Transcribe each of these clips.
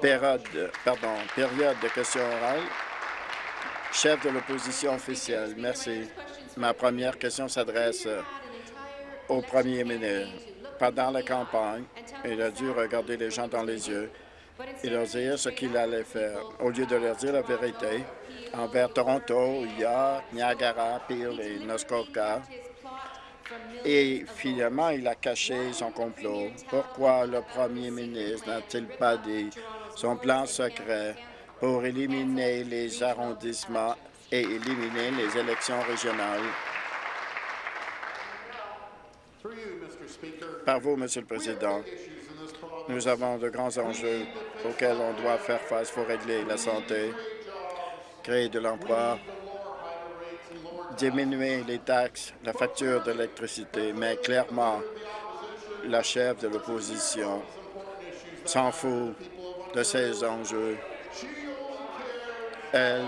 Période, pardon, période de questions orales. Chef de l'opposition officielle, merci. Ma première question s'adresse au premier ministre. Pendant la campagne, il a dû regarder les gens dans les yeux et leur dire ce qu'il allait faire, au lieu de leur dire la vérité envers Toronto, York, Niagara, Peel et Muskoka. Et finalement, il a caché son complot. Pourquoi le premier ministre n'a-t-il pas dit son plan secret pour éliminer les arrondissements et éliminer les élections régionales? Par vous, Monsieur le Président, nous avons de grands enjeux auxquels on doit faire face pour régler la santé, créer de l'emploi, diminuer les taxes, la facture d'électricité, mais clairement, la chef de l'opposition s'en fout de ces enjeux. Elle,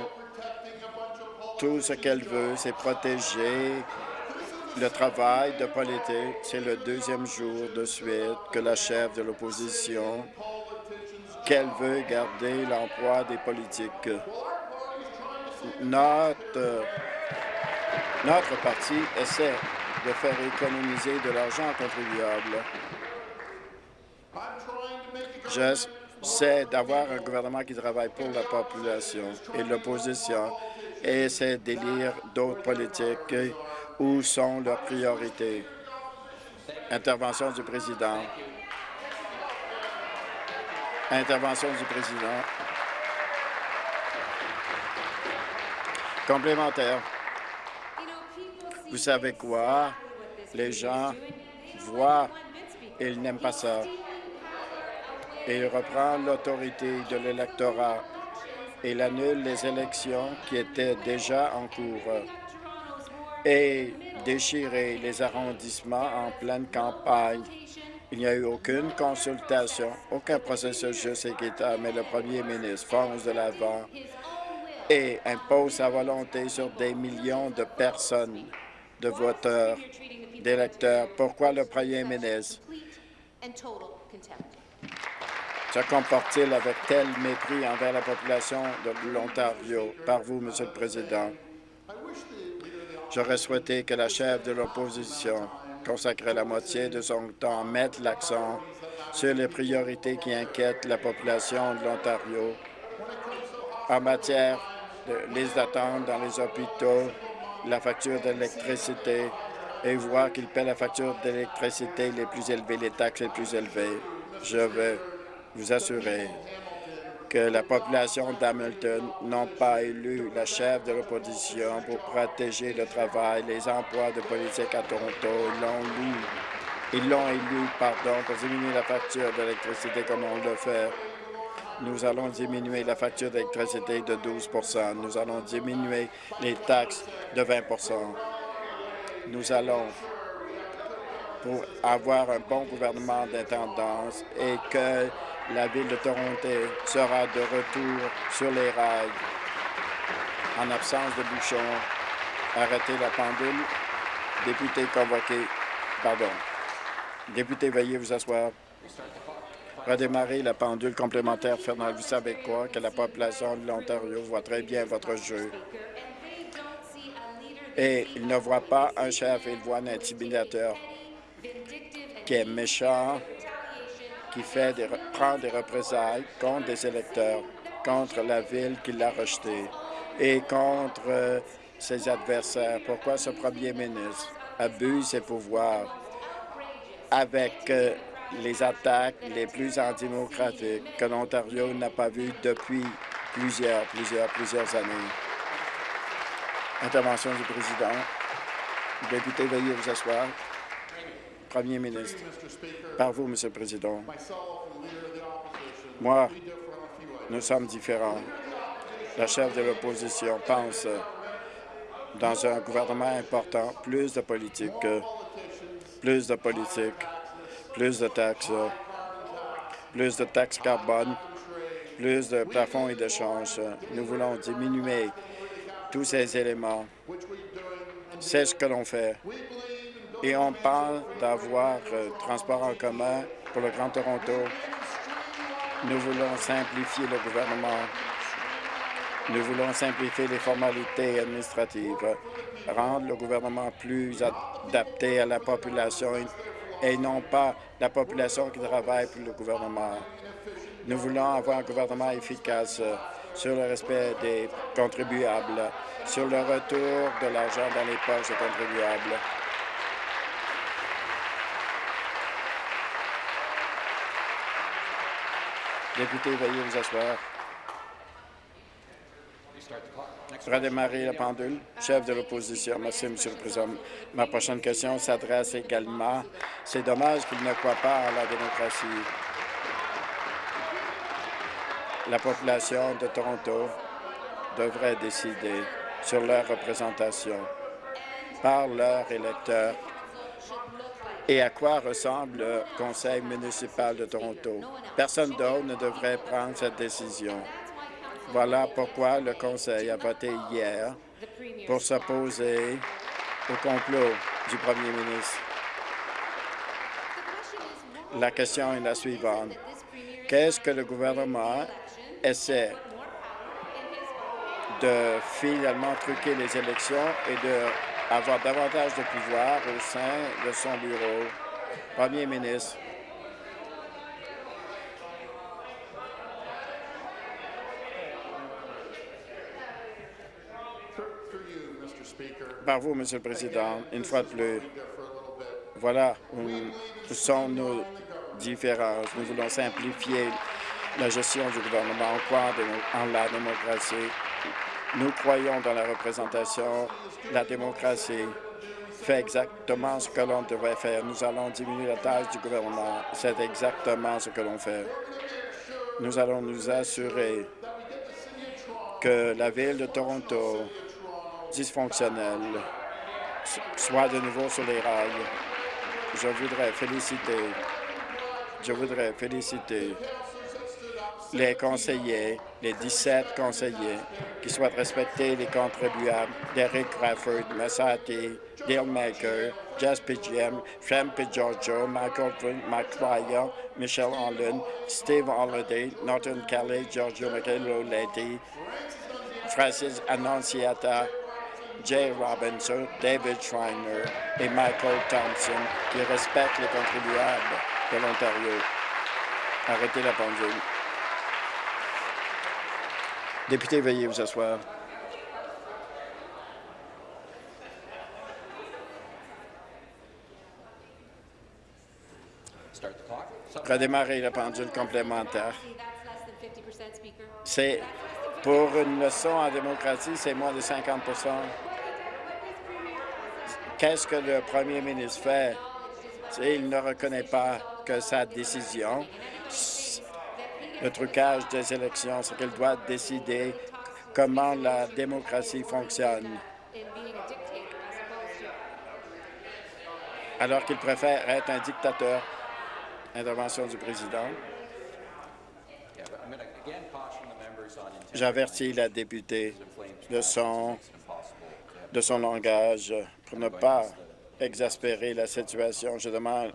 tout ce qu'elle veut, c'est protéger le travail de politique. C'est le deuxième jour de suite que la chef de l'opposition qu'elle veut garder l'emploi des politiques. Notre, notre parti essaie de faire économiser de l'argent aux contribuables. J'essaie d'avoir un gouvernement qui travaille pour la population et l'opposition essaie d'élire d'autres politiques. Où sont leurs priorités? Intervention du président. Intervention du président. Complémentaire. Vous savez quoi? Les gens voient ils n'aiment pas ça. Et il reprend l'autorité de l'électorat il annule les élections qui étaient déjà en cours et déchirer les arrondissements en pleine campagne il n'y a eu aucune consultation, aucun processus juste et mais le premier ministre fonce de l'avant et impose sa volonté sur des millions de personnes, de voteurs, d'électeurs. Pourquoi le premier ministre se comporte-t-il avec tel mépris envers la population de l'Ontario? Par vous, Monsieur le Président. J'aurais souhaité que la chef de l'opposition consacrer la moitié de son temps à mettre l'accent sur les priorités qui inquiètent la population de l'Ontario en matière de liste d'attente dans les hôpitaux, la facture d'électricité et voir qu'il paie la facture d'électricité les plus élevées, les taxes les plus élevées. Je veux vous assurer que la population d'Hamilton n'ont pas élu la chef de l'opposition pour protéger le travail, les emplois de politique à Toronto. Ils l'ont élu, ils l'ont élu, pardon, pour diminuer la facture d'électricité comme on le fait. Nous allons diminuer la facture d'électricité de 12% Nous allons diminuer les taxes de 20% Nous allons pour avoir un bon gouvernement d'intendance et que la Ville de Toronto sera de retour sur les rails. En absence de bouchons, arrêtez la pendule. Député convoqué. Pardon. Député, veuillez vous asseoir. Redémarrer la pendule complémentaire. Fernand, vous savez quoi? Que la population de l'Ontario voit très bien votre jeu. Et il ne voit pas un chef, il voit un intimidateur qui est méchant, qui fait des, prend des représailles contre des électeurs, contre la ville qui l'a rejeté et contre euh, ses adversaires. Pourquoi ce premier ministre abuse ses pouvoirs avec euh, les attaques les plus antidémocratiques que l'Ontario n'a pas vues depuis plusieurs, plusieurs, plusieurs années. Intervention du président. Député, veuillez vous asseoir. Premier ministre. Par vous, Monsieur le Président. Moi, nous sommes différents. La chef de l'opposition pense dans un gouvernement important, plus de politique, plus de politique, plus de taxes, plus de taxes carbone, plus de plafonds et d'échanges. Nous voulons diminuer tous ces éléments. C'est ce que l'on fait et on parle d'avoir euh, transport en commun pour le Grand Toronto. Nous voulons simplifier le gouvernement. Nous voulons simplifier les formalités administratives, rendre le gouvernement plus adapté à la population et non pas la population qui travaille pour le gouvernement. Nous voulons avoir un gouvernement efficace sur le respect des contribuables, sur le retour de l'argent dans les poches des contribuables. Député, veuillez vous asseoir. Redémarrer la pendule. Chef de l'opposition. Merci, M. le Président. Ma prochaine question s'adresse également. C'est dommage qu'il ne croit pas à la démocratie. La population de Toronto devrait décider sur leur représentation par leurs électeurs et à quoi ressemble le conseil municipal de Toronto? Personne d'autre ne devrait prendre cette décision. Voilà pourquoi le conseil a voté hier pour s'opposer au complot du premier ministre. La question est la suivante. Qu'est-ce que le gouvernement essaie de finalement truquer les élections et de avoir davantage de pouvoir au sein de son bureau? Premier ministre. Par vous, Monsieur le Président, une fois de plus, voilà où sont nos différences. Nous voulons simplifier la gestion du gouvernement, on croit en la démocratie. Nous croyons dans la représentation. La démocratie fait exactement ce que l'on devrait faire. Nous allons diminuer la tâche du gouvernement. C'est exactement ce que l'on fait. Nous allons nous assurer que la Ville de Toronto, dysfonctionnelle, soit de nouveau sur les rails. Je voudrais féliciter, je voudrais féliciter les conseillers, les 17 conseillers qui souhaitent respecter les contribuables, Derek Crawford, Massati, Dale Maker, Jess Pidgeam, Shem Giorgio, Michael McFlyer, Michelle Holland, Steve Holiday, Norton Kelly, Giorgio Michael Francis Annonciata, Jay Robinson, David Schreiner et Michael Thompson qui respectent les contribuables de l'Ontario. Arrêtez la pendule. Député, veuillez vous asseoir. Redémarrer la pendule complémentaire. C'est pour une leçon en démocratie, c'est moins de 50% Qu'est-ce que le premier ministre fait? Il ne reconnaît pas que sa décision le trucage des élections, c'est qu'elle doit décider comment la démocratie fonctionne. Alors qu'il préfère être un dictateur. Intervention du président. J'avertis la députée de son, de son langage pour ne pas exaspérer la situation. Je demande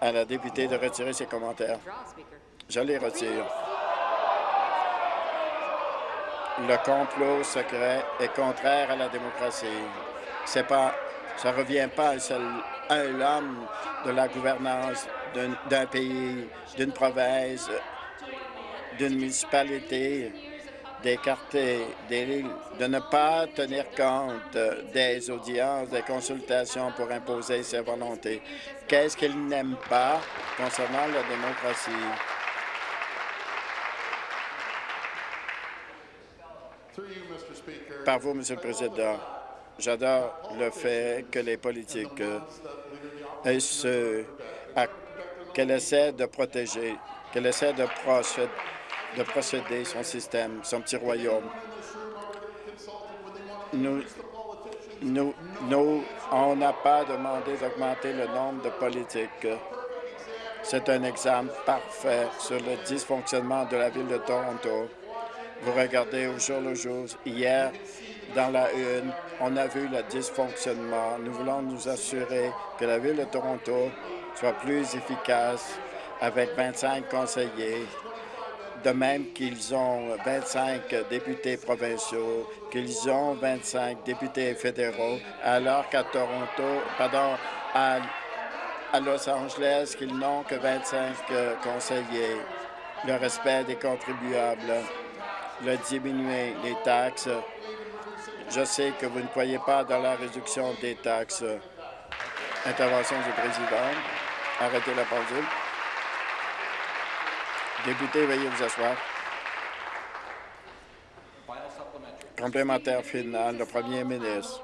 à la députée de retirer ses commentaires. Je les retire. Le complot secret est contraire à la démocratie. C'est pas, ça revient pas à, seul, un homme de la gouvernance d'un pays, d'une province, d'une municipalité d'écarter des de ne pas tenir compte des audiences, des consultations pour imposer ses volontés. Qu'est-ce qu'il n'aime pas concernant la démocratie? Par vous, Monsieur le Président, j'adore le fait que les politiques qu'elle essaie de protéger, qu'elle essaie de procéder, de procéder son système, son petit royaume. Nous, nous, nous on n'a pas demandé d'augmenter le nombre de politiques. C'est un exemple parfait sur le dysfonctionnement de la Ville de Toronto. Vous regardez au jour le jour. Hier, dans la une, on a vu le dysfonctionnement. Nous voulons nous assurer que la Ville de Toronto soit plus efficace avec 25 conseillers, de même qu'ils ont 25 députés provinciaux, qu'ils ont 25 députés fédéraux, alors qu'à Toronto, pardon, à, Los Angeles, qu'ils n'ont que 25 conseillers. Le respect des contribuables, le diminuer les taxes. Je sais que vous ne croyez pas dans la réduction des taxes. Intervention du président. Arrêtez la pendule. Député, veuillez vous asseoir. Complémentaire final, le premier ministre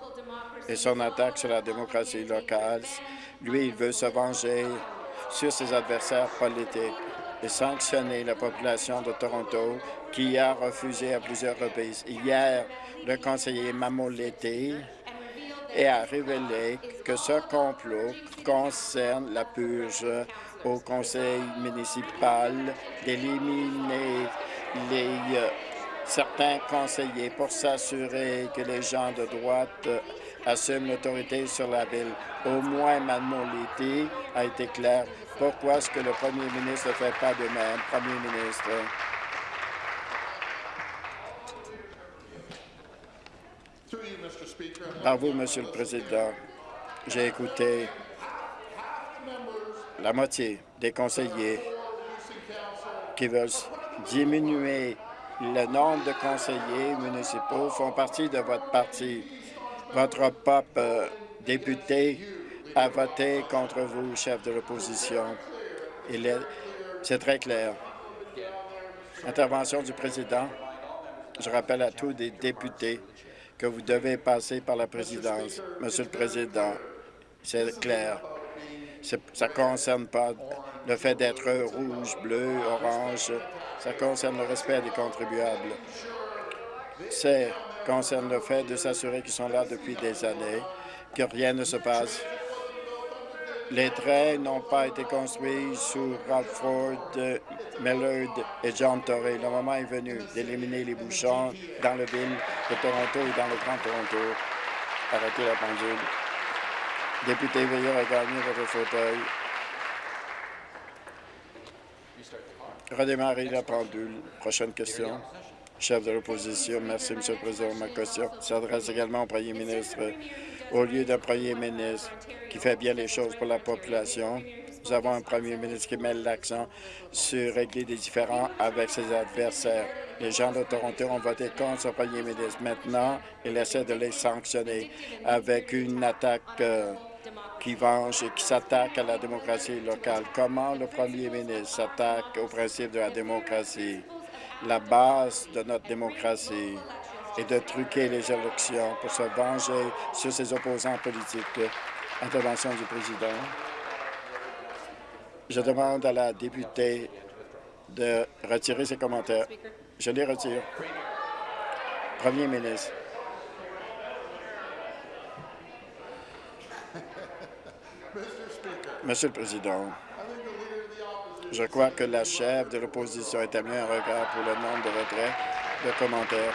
et son attaque sur la démocratie locale. Lui, il veut se venger sur ses adversaires politiques et sanctionner la population de Toronto qui a refusé à plusieurs reprises. Hier, le conseiller Mamoleté a révélé que ce complot concerne la purge au conseil municipal d'éliminer les euh, certains conseillers pour s'assurer que les gens de droite euh, assument l'autorité sur la ville. Au moins, Mademoiselle a été clair. Pourquoi est-ce que le premier ministre ne fait pas de même, premier ministre? Par vous, Monsieur le Président, j'ai écouté la moitié des conseillers qui veulent diminuer le nombre de conseillers municipaux font partie de votre parti. Votre pop euh, député a voté contre vous, chef de l'opposition. C'est très clair. Intervention du président. Je rappelle à tous les députés que vous devez passer par la présidence. Monsieur le Président, c'est clair. Ça ne concerne pas le fait d'être rouge, bleu, orange. Ça concerne le respect des contribuables. Ça concerne le fait de s'assurer qu'ils sont là depuis des années, que rien ne se passe. Les trains n'ont pas été construits sous Radford, Millard et John Torrey. Le moment est venu d'éliminer les bouchons dans la ville de Toronto et dans le Grand Toronto. Arrêtez la pendule. Député, veuillez regagner votre fauteuil. Redémarrer la pendule. Prochaine question. Chef de l'opposition, merci, M. le Président. Ma question s'adresse également au premier ministre. Au lieu d'un premier ministre qui fait bien les choses pour la population, nous avons un premier ministre qui met l'accent sur régler des différends avec ses adversaires. Les gens de Toronto ont voté contre ce premier ministre. Maintenant, il essaie de les sanctionner avec une attaque euh, qui venge et qui s'attaque à la démocratie locale. Comment le premier ministre s'attaque au principe de la démocratie, la base de notre démocratie, et de truquer les élections pour se venger sur ses opposants politiques. Intervention du président. Je demande à la députée de retirer ses commentaires. Je les retire. Premier ministre. Monsieur le Président, je crois que la chef de l'opposition établit un regard pour le nombre de retraits de commentaires.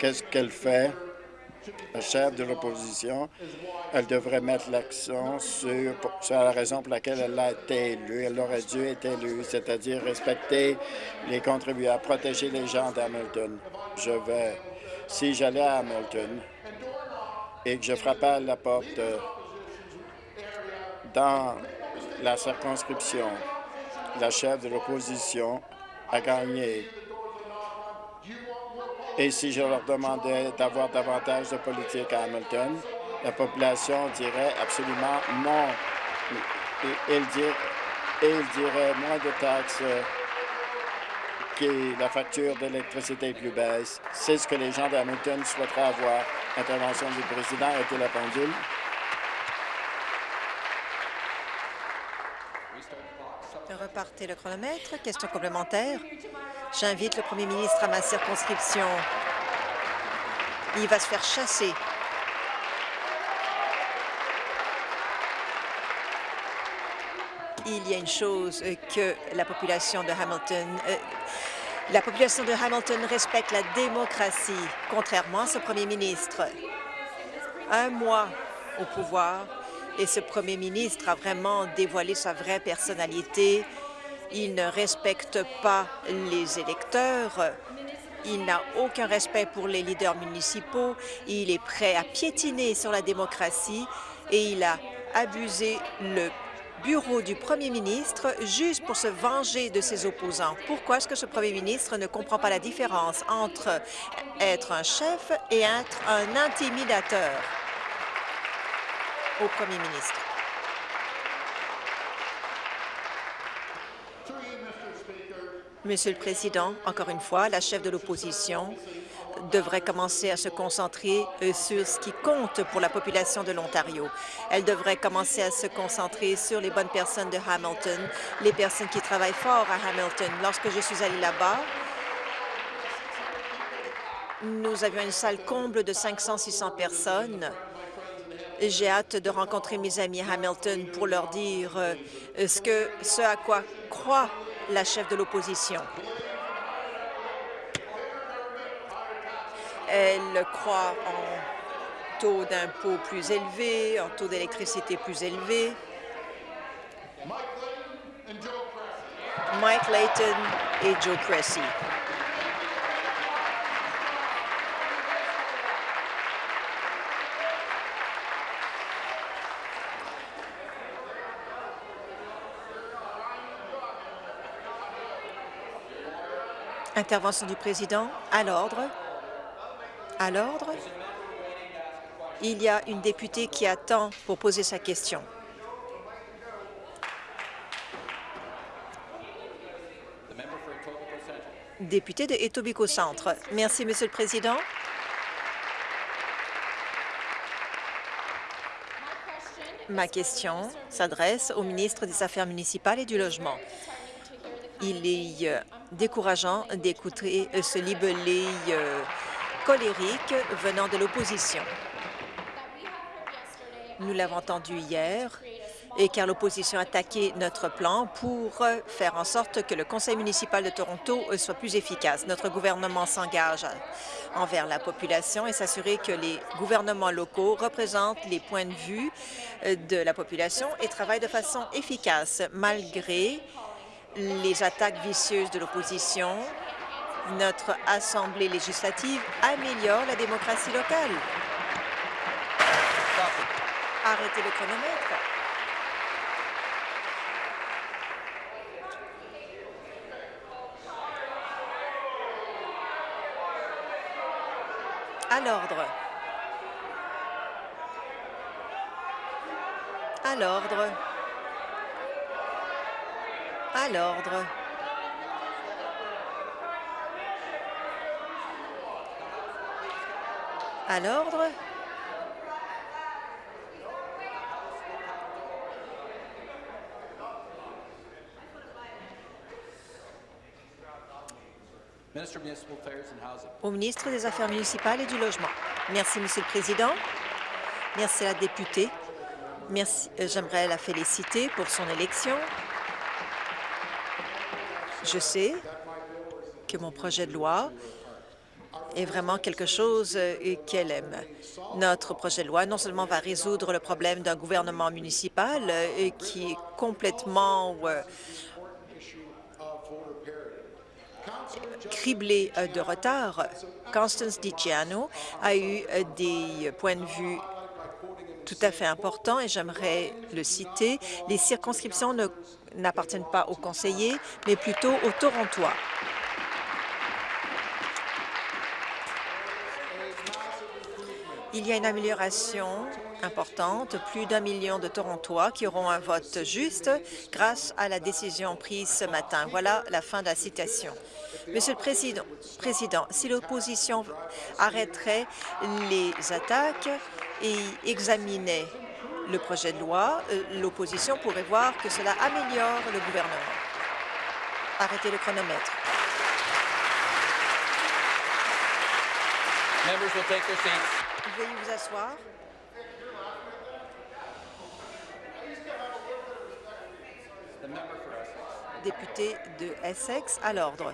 Qu'est-ce qu'elle fait? La chef de l'opposition, elle devrait mettre l'accent sur, la raison pour laquelle elle a été élue. Elle aurait dû être élue, c'est-à-dire respecter les contribuables, protéger les gens d'Hamilton. Je vais si j'allais à Hamilton et que je frappais à la porte dans la circonscription, la chef de l'opposition a gagné. Et si je leur demandais d'avoir davantage de politique à Hamilton, la population dirait absolument non. Et, il dirait moins de taxes la facture d'électricité plus baisse. C'est ce que les gens d'Hamilton souhaiteraient avoir. Intervention du président, arrêtez la pendule. Repartez le chronomètre. Question complémentaire. J'invite le premier ministre à ma circonscription. Il va se faire chasser. Il y a une chose que la population de Hamilton euh, la population de Hamilton respecte la démocratie, contrairement à ce premier ministre. Un mois au pouvoir et ce premier ministre a vraiment dévoilé sa vraie personnalité. Il ne respecte pas les électeurs. Il n'a aucun respect pour les leaders municipaux. Il est prêt à piétiner sur la démocratie et il a abusé le bureau du premier ministre juste pour se venger de ses opposants. Pourquoi est-ce que ce premier ministre ne comprend pas la différence entre être un chef et être un intimidateur? Au premier ministre? Monsieur le Président, encore une fois, la chef de l'opposition devrait commencer à se concentrer euh, sur ce qui compte pour la population de l'Ontario. Elle devrait commencer à se concentrer sur les bonnes personnes de Hamilton, les personnes qui travaillent fort à Hamilton. Lorsque je suis allée là-bas, nous avions une salle comble de 500-600 personnes. J'ai hâte de rencontrer mes amis à Hamilton pour leur dire euh, ce, ce à quoi croit la chef de l'opposition. Elle croit en taux d'impôt plus élevés, en taux d'électricité plus élevé. Mike Layton et Joe Cressy. Intervention du président à l'ordre. À l'ordre. Il y a une députée qui attend pour poser sa question. Député de Etobicoke Centre. Merci, Monsieur le Président. Ma question s'adresse au ministre des Affaires municipales et du Logement. Il est euh, décourageant d'écouter euh, ce libellé euh, colérique venant de l'opposition. Nous l'avons entendu hier, et car l'opposition a attaqué notre plan pour faire en sorte que le conseil municipal de Toronto soit plus efficace. Notre gouvernement s'engage envers la population et s'assurer que les gouvernements locaux représentent les points de vue de la population et travaillent de façon efficace, malgré les attaques vicieuses de l'opposition, notre Assemblée législative améliore la démocratie locale. Arrêtez le chronomètre. À l'ordre. À l'ordre. À l'ordre. À l'ordre. Au ministre des Affaires municipales et du Logement. Merci, Monsieur le Président. Merci à la députée. Merci. Euh, j'aimerais la féliciter pour son élection. Je sais que mon projet de loi est vraiment quelque chose euh, qu'elle aime. Notre projet de loi non seulement va résoudre le problème d'un gouvernement municipal euh, qui est complètement euh, criblé de retard. Constance DiCiano a eu des points de vue tout à fait importants et j'aimerais le citer. Les circonscriptions ne n'appartiennent pas aux conseillers, mais plutôt aux Torontois. Il y a une amélioration importante, plus d'un million de Torontois qui auront un vote juste grâce à la décision prise ce matin. Voilà la fin de la citation. Monsieur le Président, si l'opposition arrêterait les attaques et examinait le projet de loi, euh, l'opposition pourrait voir que cela améliore le gouvernement. Arrêtez le chronomètre. Veuillez vous asseoir. Député de Essex, à l'ordre.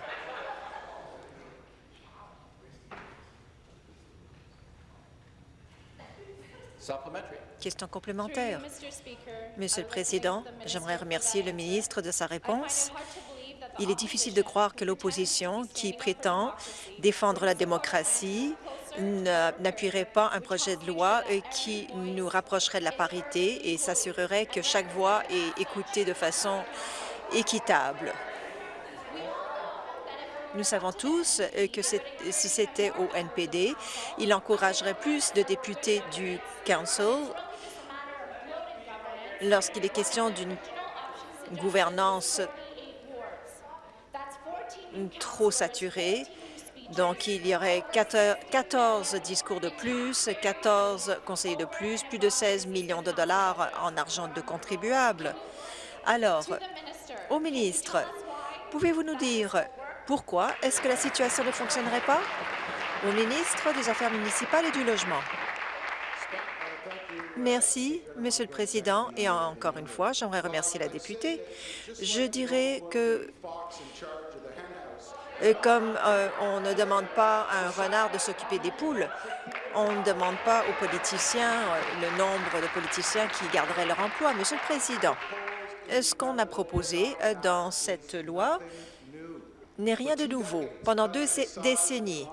Question complémentaire. Monsieur le Président, j'aimerais remercier le ministre de sa réponse. Il est difficile de croire que l'opposition, qui prétend défendre la démocratie, n'appuierait pas un projet de loi qui nous rapprocherait de la parité et s'assurerait que chaque voix est écoutée de façon équitable. Nous savons tous que si c'était au NPD, il encouragerait plus de députés du Council lorsqu'il est question d'une gouvernance trop saturée. Donc, il y aurait 14 discours de plus, 14 conseillers de plus, plus de 16 millions de dollars en argent de contribuables. Alors, au ministre, pouvez-vous nous dire pourquoi est-ce que la situation ne fonctionnerait pas? Au ministre des Affaires municipales et du Logement. Merci, Monsieur le Président. Et encore une fois, j'aimerais remercier la députée. Je dirais que euh, comme euh, on ne demande pas à un renard de s'occuper des poules, on ne demande pas aux politiciens euh, le nombre de politiciens qui garderaient leur emploi. Monsieur le Président, ce qu'on a proposé dans cette loi n'est rien de nouveau. Pendant deux décennies,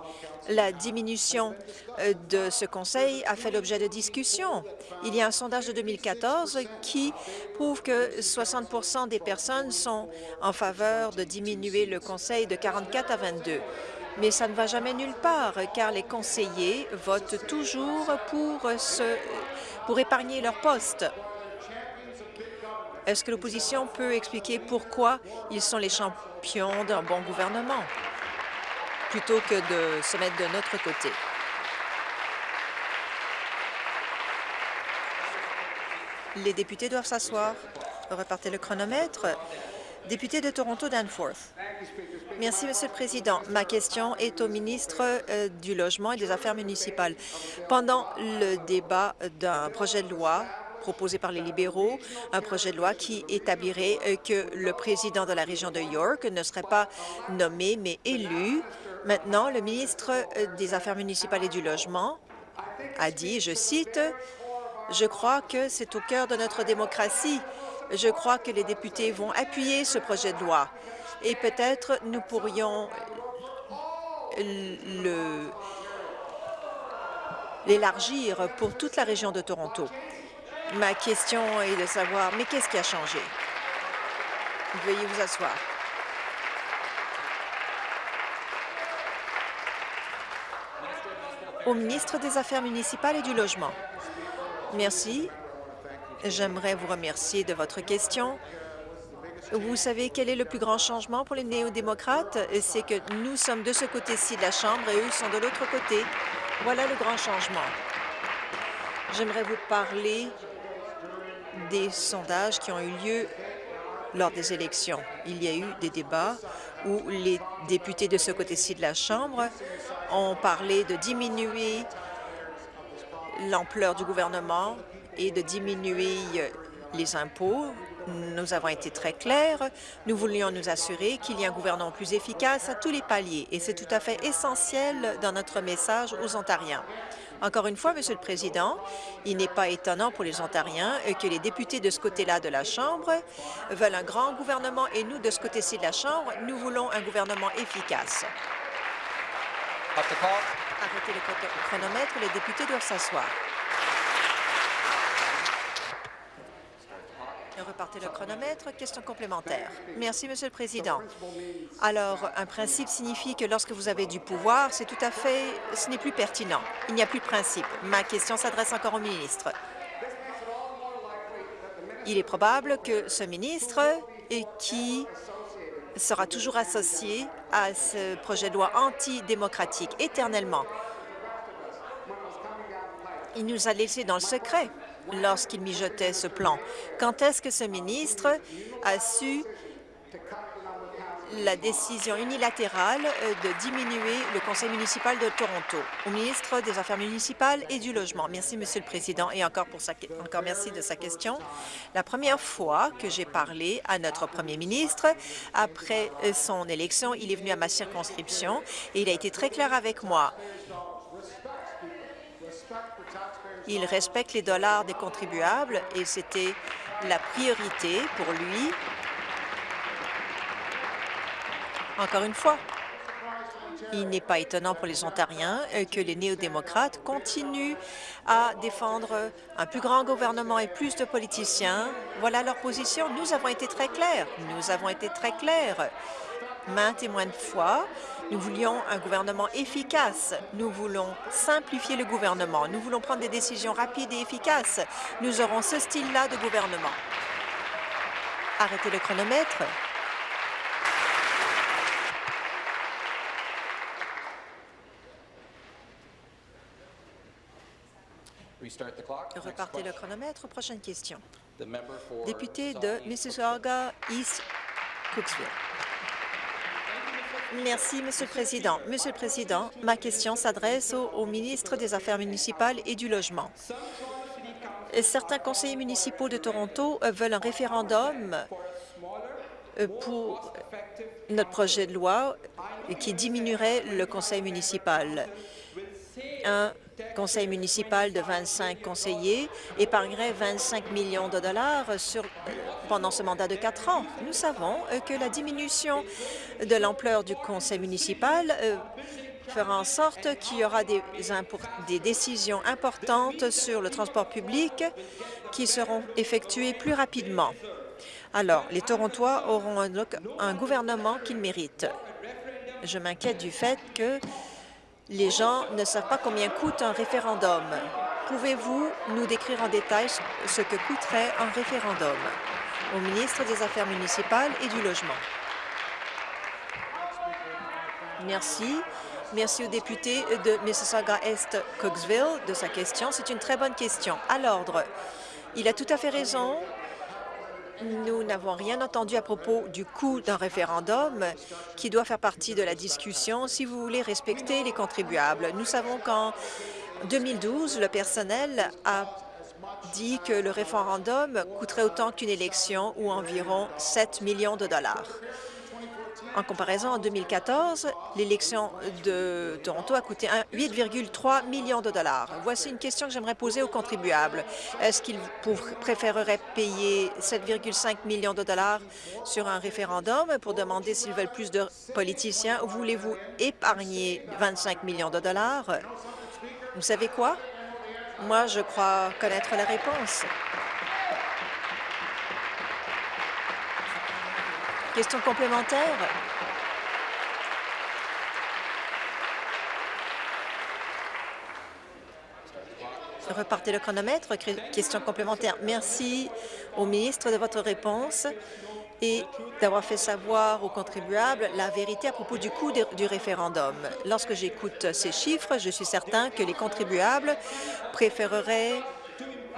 la diminution euh, de ce conseil a fait l'objet de discussions. Il y a un sondage de 2014 qui prouve que 60% des personnes sont en faveur de diminuer le conseil de 44 à 22. Mais ça ne va jamais nulle part, car les conseillers votent toujours pour, pour épargner leur poste. Est-ce que l'opposition peut expliquer pourquoi ils sont les champions d'un bon gouvernement? plutôt que de se mettre de notre côté? Les députés doivent s'asseoir. Repartez le chronomètre. Député de Toronto, Danforth. Merci, Monsieur le Président. Ma question est au ministre euh, du Logement et des Affaires municipales. Pendant le débat d'un projet de loi proposé par les libéraux, un projet de loi qui établirait euh, que le président de la région de York ne serait pas nommé, mais élu Maintenant, le ministre euh, des Affaires municipales et du Logement a dit, je cite, « Je crois que c'est au cœur de notre démocratie. Je crois que les députés vont appuyer ce projet de loi et peut-être nous pourrions l'élargir pour toute la région de Toronto. Ma question est de savoir, mais qu'est-ce qui a changé? Veuillez vous asseoir. au ministre des Affaires municipales et du Logement. Merci. J'aimerais vous remercier de votre question. Vous savez quel est le plus grand changement pour les néo-démocrates? C'est que nous sommes de ce côté-ci de la Chambre et eux sont de l'autre côté. Voilà le grand changement. J'aimerais vous parler des sondages qui ont eu lieu lors des élections. Il y a eu des débats où les députés de ce côté-ci de la Chambre ont parlé de diminuer l'ampleur du gouvernement et de diminuer les impôts. Nous avons été très clairs. Nous voulions nous assurer qu'il y ait un gouvernement plus efficace à tous les paliers et c'est tout à fait essentiel dans notre message aux Ontariens. Encore une fois, Monsieur le Président, il n'est pas étonnant pour les Ontariens que les députés de ce côté-là de la Chambre veulent un grand gouvernement et nous, de ce côté-ci de la Chambre, nous voulons un gouvernement efficace. Arrêtez le chronomètre, les députés doivent s'asseoir. Repartez le chronomètre. Question complémentaire. Merci, Monsieur le Président. Alors, un principe signifie que lorsque vous avez du pouvoir, c'est tout à fait... ce n'est plus pertinent. Il n'y a plus de principe. Ma question s'adresse encore au ministre. Il est probable que ce ministre, qui sera toujours associé à ce projet de loi antidémocratique éternellement. Il nous a laissé dans le secret lorsqu'il mijotait ce plan. Quand est-ce que ce ministre a su la décision unilatérale euh, de diminuer le conseil municipal de Toronto au ministre des Affaires municipales et du Logement? Merci, Monsieur le Président, et encore, encore merci de sa question. La première fois que j'ai parlé à notre premier ministre, après euh, son élection, il est venu à ma circonscription et il a été très clair avec moi. Il respecte les dollars des contribuables et c'était la priorité pour lui. Encore une fois, il n'est pas étonnant pour les Ontariens que les néo-démocrates continuent à défendre un plus grand gouvernement et plus de politiciens. Voilà leur position. Nous avons été très clairs. Nous avons été très clairs maintes et maintes fois. Nous voulions un gouvernement efficace. Nous voulons simplifier le gouvernement. Nous voulons prendre des décisions rapides et efficaces. Nous aurons ce style-là de gouvernement. Arrêtez le chronomètre. Repartez le chronomètre. Prochaine question. Député de Mississauga East Cooksville. Merci, Monsieur le Président. Monsieur le Président, ma question s'adresse au, ministre des Affaires municipales et du Logement. Certains conseillers municipaux de Toronto veulent un référendum pour notre projet de loi qui diminuerait le conseil municipal. Un conseil municipal de 25 conseillers épargnerait 25 millions de dollars sur, pendant ce mandat de quatre ans. Nous savons que la diminution de l'ampleur du conseil municipal euh, fera en sorte qu'il y aura des, des, décisions importantes sur le transport public qui seront effectuées plus rapidement. Alors, les Torontois auront un, un gouvernement qu'ils méritent. Je m'inquiète du fait que les gens ne savent pas combien coûte un référendum. Pouvez-vous nous décrire en détail ce que coûterait un référendum? Au ministre des Affaires municipales et du Logement? Merci. Merci au député de Mississauga-Est-Cooksville de sa question. C'est une très bonne question. À l'ordre. Il a tout à fait raison. Nous n'avons rien entendu à propos du coût d'un référendum qui doit faire partie de la discussion si vous voulez respecter les contribuables. Nous savons qu'en 2012, le personnel a dit que le référendum coûterait autant qu'une élection ou environ 7 millions de dollars. En comparaison, en 2014, l'élection de Toronto a coûté 8,3 millions de dollars. Voici une question que j'aimerais poser aux contribuables. Est-ce qu'ils préféreraient payer 7,5 millions de dollars sur un référendum pour demander s'ils veulent plus de politiciens? Ou voulez-vous épargner 25 millions de dollars? Vous savez quoi? Moi, je crois connaître la réponse. Question complémentaire. Repartez le chronomètre. Question complémentaire. Merci au ministre de votre réponse et d'avoir fait savoir aux contribuables la vérité à propos du coût du référendum. Lorsque j'écoute ces chiffres, je suis certain que les contribuables préféreraient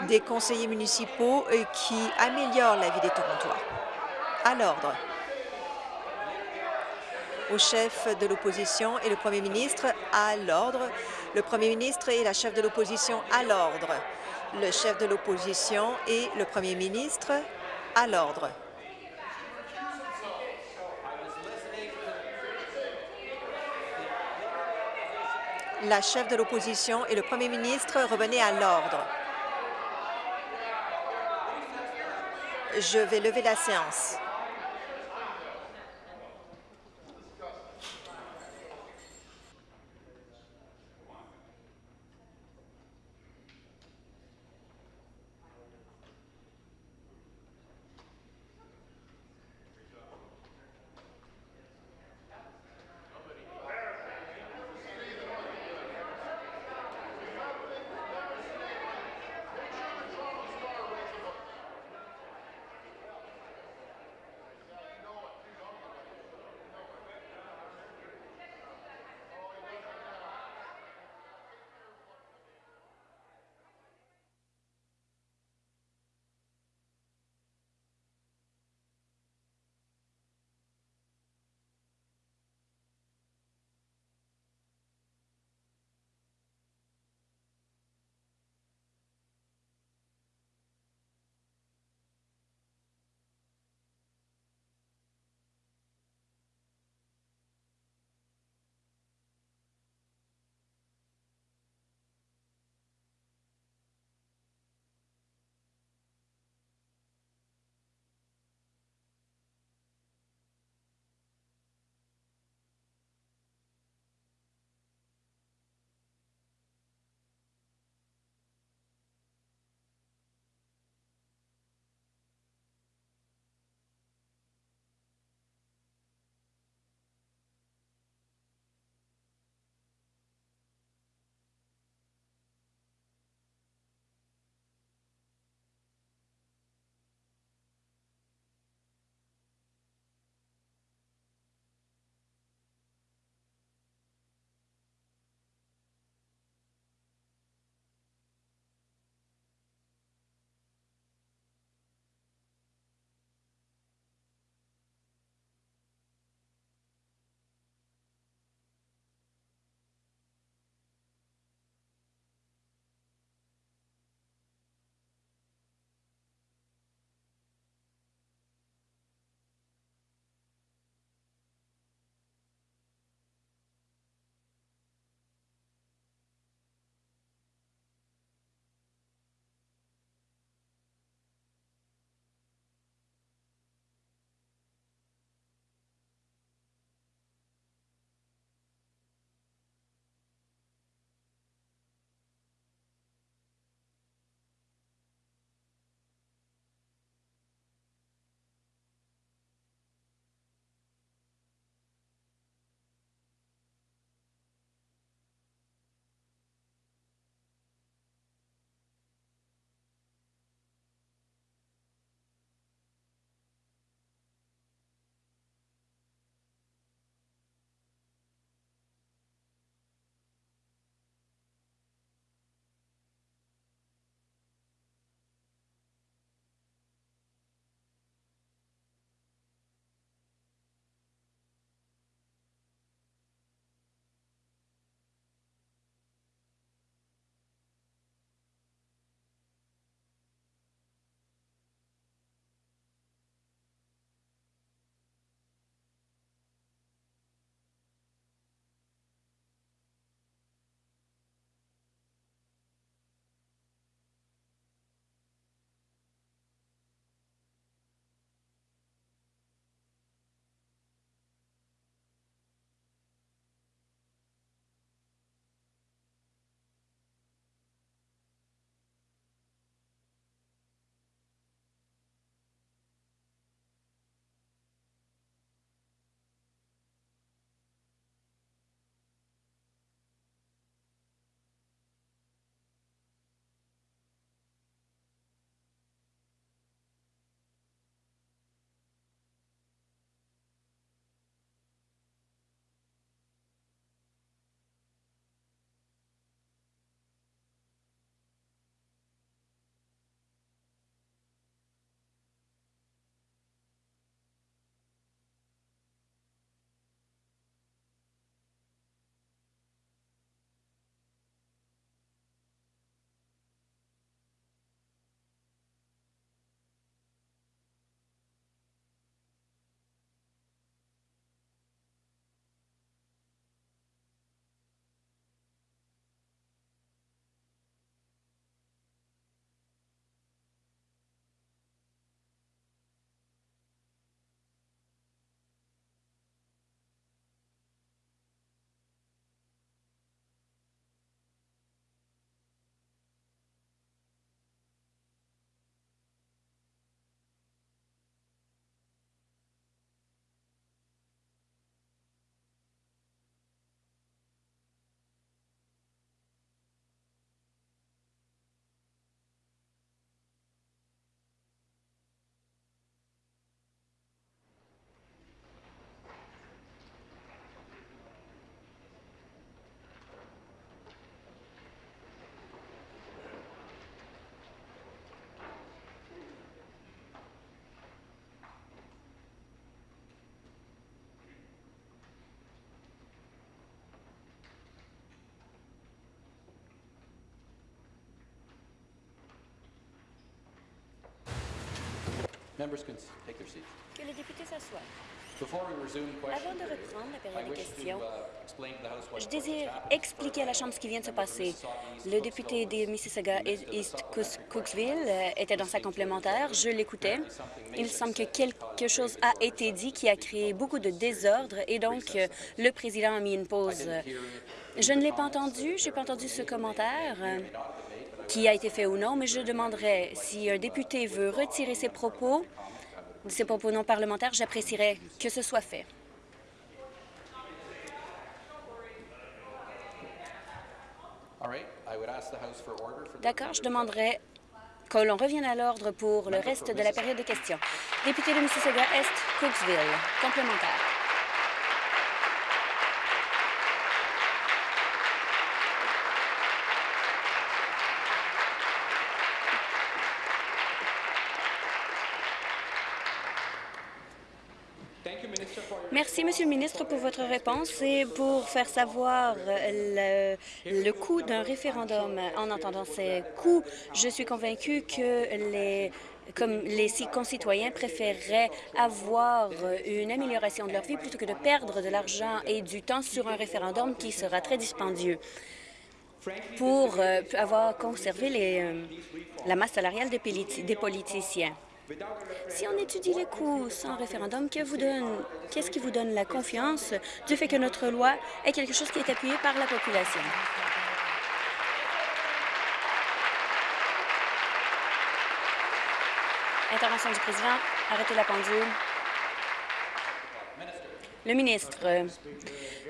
des conseillers municipaux qui améliorent la vie des Torontois. À l'ordre au chef de l'opposition et le premier ministre à l'ordre. Le premier ministre et la chef de l'opposition à l'ordre. Le chef de l'opposition et le premier ministre à l'ordre. La chef de l'opposition et le premier ministre revenaient à l'ordre. Je vais lever la séance. Que les députés s'assoient. Avant de reprendre la période de questions, je désire expliquer à la Chambre ce qui vient de se passer. Le député de Mississauga East Cooksville euh, était dans sa complémentaire. Je l'écoutais. Il semble que quelque chose a été dit qui a créé beaucoup de désordre et donc euh, le président a mis une pause. Je ne l'ai pas entendu. Je n'ai pas entendu ce commentaire qui a été fait ou non, mais je demanderai si un député veut retirer ses propos ces propos non parlementaires, j'apprécierais que ce soit fait. D'accord, je demanderai que l'on revienne à l'ordre pour le reste de la période de questions. Député de Mississauga-Est, Cooksville, complémentaire. Merci, Monsieur le ministre, pour votre réponse et pour faire savoir le, coût d'un référendum. En entendant ces coûts, je suis convaincue que les les concitoyens préféreraient avoir une amélioration de leur vie plutôt que de perdre de l'argent et du temps sur un référendum qui sera très dispendieux pour euh, avoir conservé euh, la masse salariale des politiciens. Si on étudie les coûts sans référendum, qu'est-ce qui vous donne la confiance du fait que notre loi est quelque chose qui est appuyé par la population? Intervention du président. Arrêtez la pendule. Le ministre.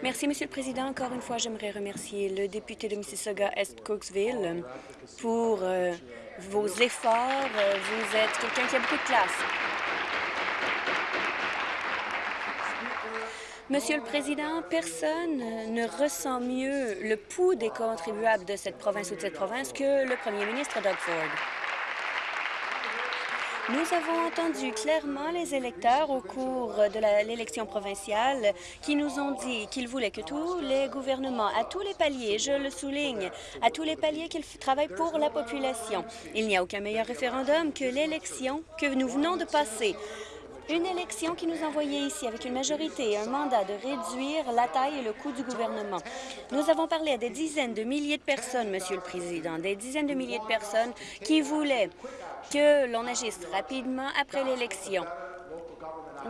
Merci, Monsieur le Président. Encore une fois, j'aimerais remercier le député de Mississauga-Est-Cooksville pour euh, vos efforts. Vous êtes quelqu'un qui a beaucoup de classe. Monsieur le Président, personne ne ressent mieux le pouls des contribuables de cette province ou de cette province que le premier ministre Doug Ford. Nous avons entendu clairement les électeurs au cours de l'élection provinciale qui nous ont dit qu'ils voulaient que tous les gouvernements, à tous les paliers, je le souligne, à tous les paliers qu'ils travaillent pour la population. Il n'y a aucun meilleur référendum que l'élection que nous venons de passer. Une élection qui nous envoyait ici avec une majorité et un mandat de réduire la taille et le coût du gouvernement. Nous avons parlé à des dizaines de milliers de personnes, Monsieur le Président, des dizaines de milliers de personnes qui voulaient que l'on agisse rapidement après l'élection.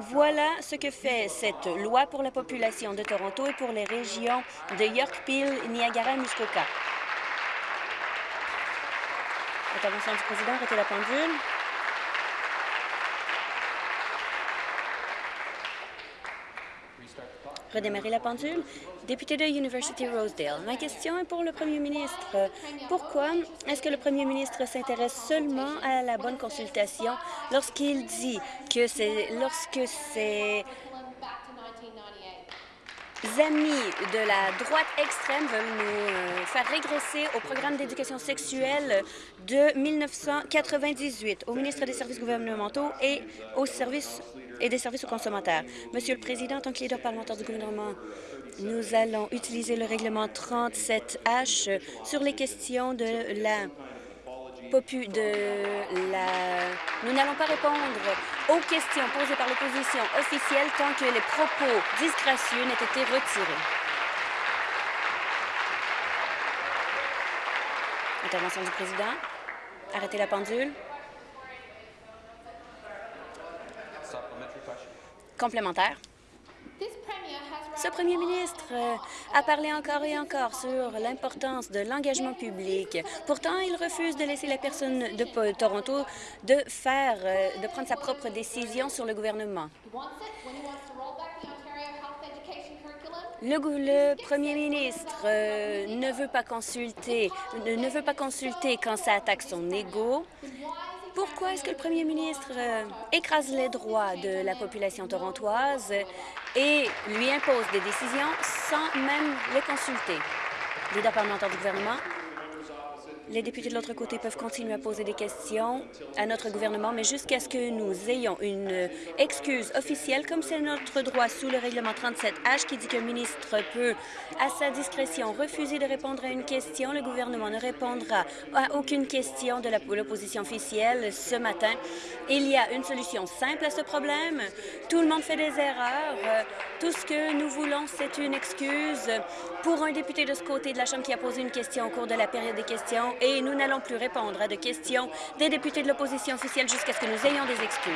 Voilà ce que fait cette loi pour la population de Toronto et pour les régions de York, Peel, Niagara et Muskoka. Intervention du président, arrêtez la pendule. Redémarrer la pendule. Député de University Rosedale, ma question est pour le premier ministre. Pourquoi est-ce que le premier ministre s'intéresse seulement à la bonne consultation lorsqu'il dit que c'est lorsque c'est amis de la droite extrême veulent nous euh, faire régresser au programme d'éducation sexuelle de 1998, au ministre des Services gouvernementaux et aux services et des services aux consommateurs. Monsieur le Président, en tant que leader parlementaire du gouvernement, nous allons utiliser le règlement 37H sur les questions de la. Nous n'allons pas répondre aux questions posées par l'opposition officielle tant que les propos disgracieux n'aient été retirés. Intervention du président. Arrêtez la pendule. Complémentaire. Ce premier ministre euh, a parlé encore et encore sur l'importance de l'engagement public. Pourtant, il refuse de laisser la personne de Toronto de faire, euh, de prendre sa propre décision sur le gouvernement. Le, premier ministre euh, ne veut pas consulter, ne veut pas consulter quand ça attaque son ego. Pourquoi est-ce que le premier ministre euh, écrase les droits de la population torontoise et lui impose des décisions sans même les consulter? Leader parlementaire du gouvernement, Les députés de l'autre côté peuvent continuer à poser des questions à notre gouvernement, mais jusqu'à ce que nous ayons une excuse officielle, comme c'est notre droit sous le règlement 37H qui dit qu'un ministre peut, à sa discrétion, refuser de répondre à une question, le gouvernement ne répondra à aucune question de l'opposition officielle ce matin. Il y a une solution simple à ce problème. Tout le monde fait des erreurs. Tout ce que nous voulons, c'est une excuse pour un député de ce côté de la Chambre qui a posé une question au cours de la période des questions et nous n'allons plus répondre à des questions des députés de l'opposition officielle jusqu'à ce que nous ayons des excuses.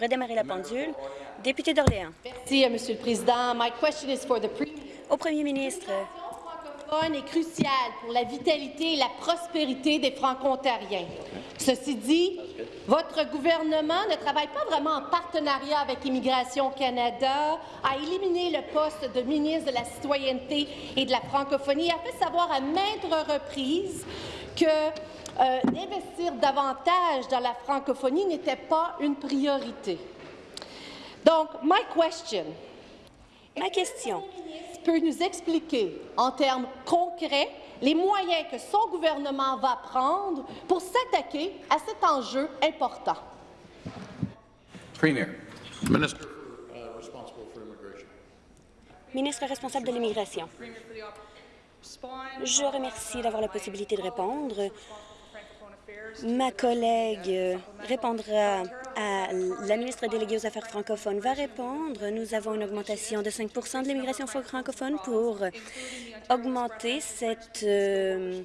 Redémarrer la pendule. Député d'Orléans. Merci, Monsieur le Président. My question is for the Au Premier ministre, est cruciale pour la vitalité et la prospérité des Franco-Ontariens. Ceci dit, votre gouvernement ne travaille pas vraiment en partenariat avec Immigration Canada à éliminer le poste de ministre de la Citoyenneté et de la francophonie. Il a fait savoir à maintes reprises que euh, d'investir davantage dans la francophonie n'était pas une priorité. Donc, my question. Ma question. Peut nous expliquer en termes concrets les moyens que son gouvernement va prendre pour s'attaquer à cet enjeu important. Premier. Minister. Ministre responsable de l'immigration. Je remercie d'avoir la possibilité de répondre. Ma collègue euh, répondra à la ministre déléguée aux Affaires francophones va répondre. Nous avons une augmentation de 5% de l'immigration francophone pour augmenter cette euh,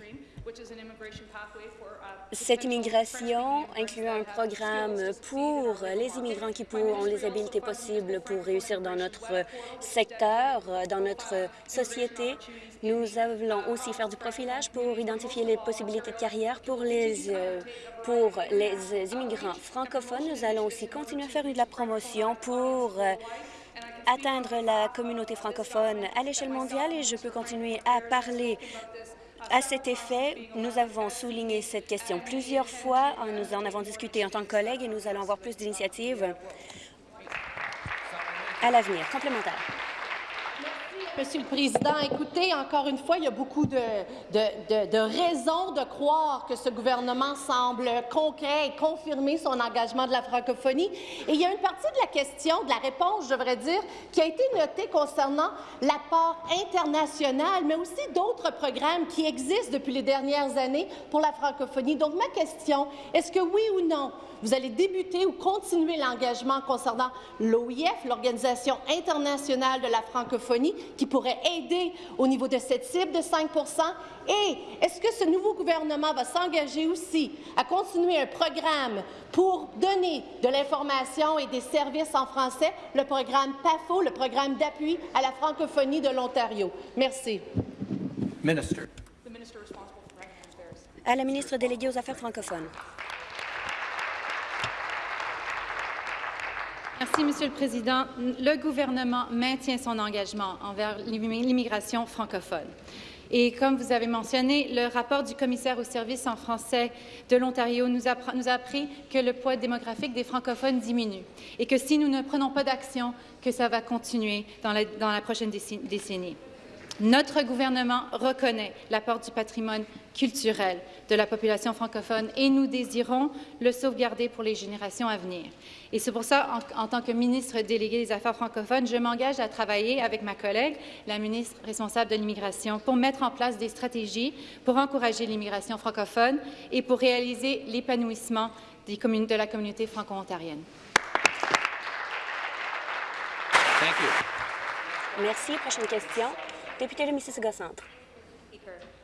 cette immigration inclut un programme pour les immigrants qui ont les habiletés possibles pour réussir dans notre secteur, dans notre société. Nous allons aussi faire du profilage pour identifier les possibilités de carrière pour les, euh, pour les immigrants francophones. Nous allons aussi continuer à faire de la promotion pour euh, atteindre la communauté francophone à l'échelle mondiale et je peux continuer à parler à cet effet, nous avons souligné cette question plusieurs fois. Nous en avons discuté en tant que collègues et nous allons avoir plus d'initiatives à l'avenir. Complémentaire. Monsieur le Président, écoutez, encore une fois, il y a beaucoup de, de, raisons de croire que ce gouvernement semble concret et confirmer son engagement de la francophonie. Et il y a une partie de la question, de la réponse, je devrais dire, qui a été notée concernant l'apport international, mais aussi d'autres programmes qui existent depuis les dernières années pour la francophonie. Donc, ma question, est-ce que oui ou non, vous allez débuter ou continuer l'engagement concernant l'OIF, l'Organisation internationale de la francophonie, qui pourrait aider au niveau de cette cible de 5% Et est-ce que ce nouveau gouvernement va s'engager aussi à continuer un programme pour donner de l'information et des services en français, le programme PAFO, le programme d'appui à la francophonie de l'Ontario? Merci. À la ministre déléguée aux Affaires francophones. Merci, Monsieur le Président. Le gouvernement maintient son engagement envers l'immigration francophone. Et comme vous avez mentionné, le rapport du commissaire au service en français de l'Ontario nous, a appris que le poids démographique des francophones diminue et que si nous ne prenons pas d'action, que ça va continuer dans la prochaine décennie. Notre gouvernement reconnaît l'apport du patrimoine culturel de la population francophone et nous désirons le sauvegarder pour les générations à venir. Et c'est pour ça, en, tant que ministre délégué des Affaires francophones, je m'engage à travailler avec ma collègue, la ministre responsable de l'immigration, pour mettre en place des stratégies pour encourager l'immigration francophone et pour réaliser l'épanouissement de la communauté franco-ontarienne. Merci. Prochaine question. Député de Mississauga Centre.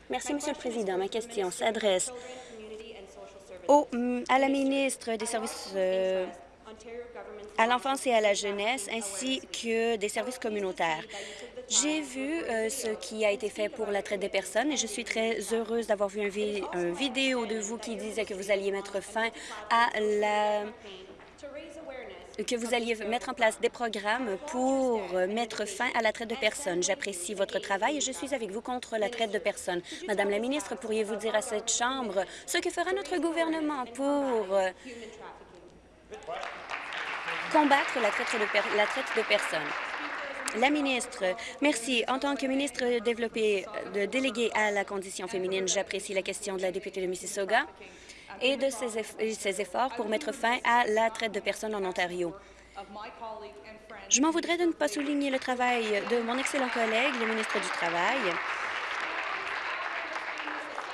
Merci, Monsieur le Président. Ma question s'adresse à la ministre des Services euh, à l'enfance et à la jeunesse, ainsi que des services communautaires. J'ai vu euh, ce qui a été fait pour la traite des personnes et je suis très heureuse d'avoir vu une vidéo de vous qui disait que vous alliez mettre fin à la que vous alliez mettre en place des programmes pour mettre fin à la traite de personnes. J'apprécie votre travail et je suis avec vous contre la traite de personnes. Madame la ministre, pourriez-vous dire à cette Chambre ce que fera notre gouvernement pour euh, combattre la traite de, la traite de personnes? La ministre, merci. En tant que ministre développé, de délégué à la condition féminine, j'apprécie la question de la députée de Mississauga et de ses, efforts pour mettre fin à la traite de personnes en Ontario. Je m'en voudrais de ne pas souligner le travail de mon excellent collègue, le ministre du Travail,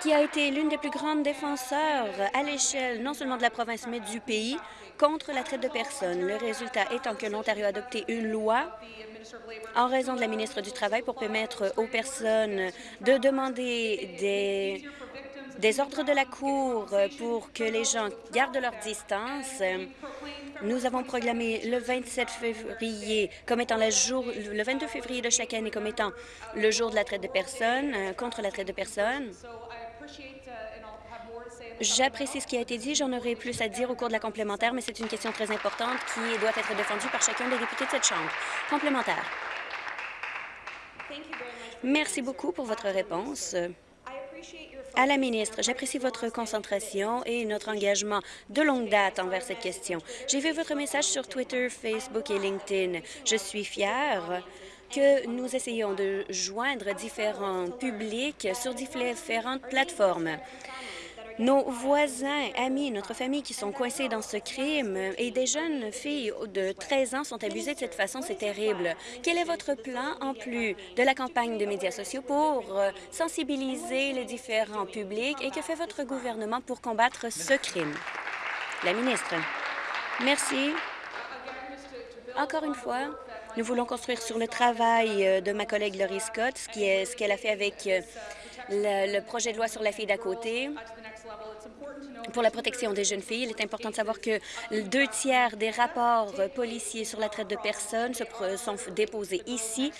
qui a été l'une des plus grandes défenseurs à l'échelle non seulement de la province, mais du pays contre la traite de personnes. Le résultat étant que l'Ontario a adopté une loi en raison de la ministre du Travail pour permettre aux personnes de demander des des ordres de la Cour pour que les gens gardent leur distance. Nous avons proclamé le 27 février comme étant le jour, le 22 février de chaque année comme étant le jour de la traite de personnes, euh, contre la traite de personnes. J'apprécie ce qui a été dit. J'en aurai plus à dire au cours de la complémentaire, mais c'est une question très importante qui doit être défendue par chacun des députés de cette Chambre. Complémentaire. Merci beaucoup pour votre réponse. À la ministre, j'apprécie votre concentration et notre engagement de longue date envers cette question. J'ai vu votre message sur Twitter, Facebook et LinkedIn. Je suis fière que nous essayons de joindre différents publics sur différentes plateformes. Nos voisins, amis, notre famille qui sont coincés dans ce crime et des jeunes filles de 13 ans sont abusées de cette façon, c'est terrible. Quel est votre plan, en plus de la campagne de médias sociaux, pour euh, sensibiliser les différents publics et que fait votre gouvernement pour combattre ce crime? La ministre. Merci. Encore une fois, nous voulons construire sur le travail euh, de ma collègue Laurie Scott, ce qu'elle a fait avec euh, le projet de loi sur la fille d'à côté pour la protection des jeunes filles. Il est important de savoir que deux tiers des rapports policiers sur la traite de personnes sont déposés ici.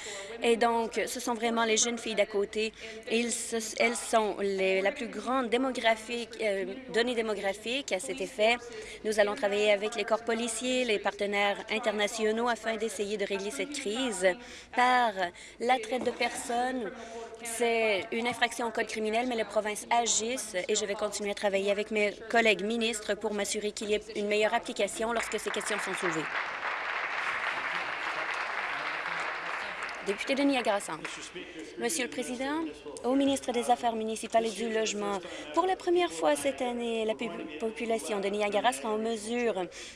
Et donc, ce sont vraiment les jeunes filles d'à côté. elles sont la plus grande démographique, euh, donnée démographique à cet effet. Nous allons travailler avec les corps policiers, les partenaires internationaux afin d'essayer de régler cette crise par la traite de personnes c'est une infraction au code criminel, mais les provinces agissent et je vais continuer à travailler avec mes collègues ministres pour m'assurer qu'il y ait une meilleure application lorsque ces questions sont soulevées. Député de Niagara. Monsieur le Président, au ministre des Affaires municipales et du Logement, pour la première fois cette année, la population de Niagara sera en mesure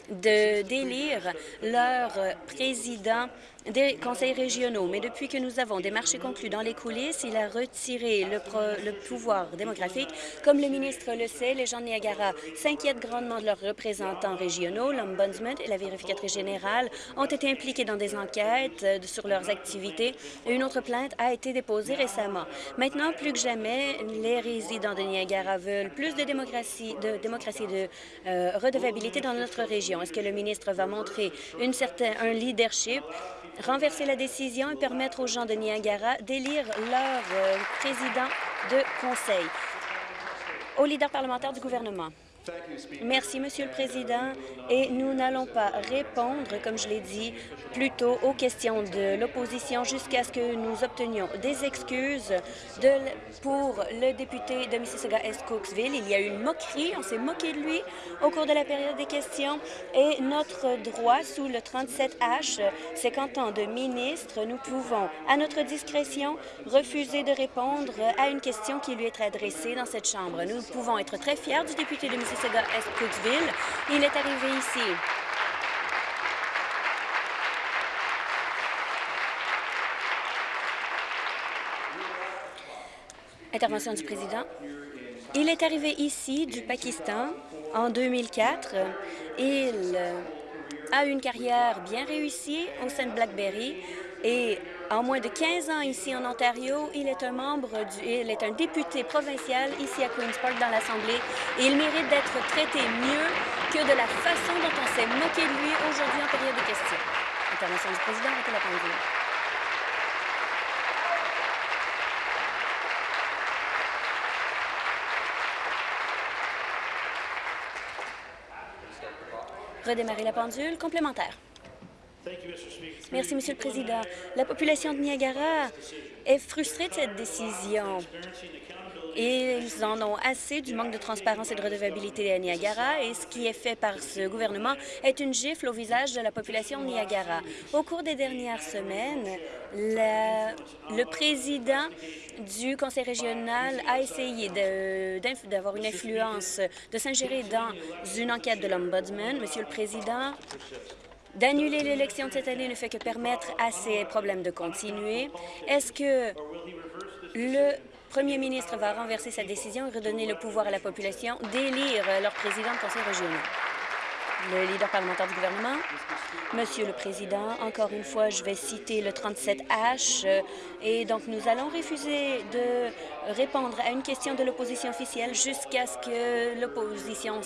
de d'élire leur président des conseils régionaux. Mais depuis que nous avons des marchés conclus dans les coulisses, il a retiré le, le pouvoir démographique. Comme le ministre le sait, les gens de Niagara s'inquiètent grandement de leurs représentants régionaux. L'Ombudsman et la vérificatrice générale ont été impliqués dans des enquêtes euh, sur leurs activités une autre plainte a été déposée récemment. Maintenant, plus que jamais, les résidents de Niagara veulent plus de démocratie, de, démocratie, de euh, redevabilité dans notre région. Est-ce que le ministre va montrer une un leadership? Renverser la décision et permettre aux gens de Niagara d'élire leur euh, président de conseil. Au leader parlementaire du gouvernement. Merci, Monsieur le Président. Et nous n'allons pas répondre, comme je l'ai dit, plutôt aux questions de l'opposition jusqu'à ce que nous obtenions des excuses pour le député de Mississauga-Est Cooksville. Il y a eu une moquerie, on s'est moqué de lui au cours de la période des questions. Et notre droit sous le 37H, c'est qu'en tant de ministre, nous pouvons, à notre discrétion, refuser de répondre à une question qui lui est adressée dans cette Chambre. Nous pouvons être très fiers du député de Mississauga il est arrivé ici. Intervention du président. Il est arrivé ici du Pakistan en 2004. Il a une carrière bien réussie au sein de BlackBerry et en moins de 15 ans ici en Ontario, il est un membre, du, il est un député provincial ici à Queen's Park dans l'Assemblée et il mérite d'être traité mieux que de la façon dont on s'est moqué de lui aujourd'hui en période de questions. Intervention du président, arrêtez la pendule. Redémarrer la pendule. Complémentaire. Merci, Monsieur le Président. La population de Niagara est frustrée de cette décision. Ils en ont assez du manque de transparence et de redevabilité à Niagara et ce qui est fait par ce gouvernement est une gifle au visage de la population de Niagara. Au cours des dernières semaines, le président du conseil régional a essayé d'avoir une influence, de s'ingérer dans une enquête de l'Ombudsman. Monsieur le Président, d'annuler l'élection de cette année ne fait que permettre à ces problèmes de continuer. Est-ce que le premier ministre va renverser sa décision et redonner le pouvoir à la population d'élire leur président de conseil régional? Le leader parlementaire du gouvernement. Monsieur le Président, encore une fois, je vais citer le 37H euh, et donc nous allons refuser de répondre à une question de l'opposition officielle jusqu'à ce que l'opposition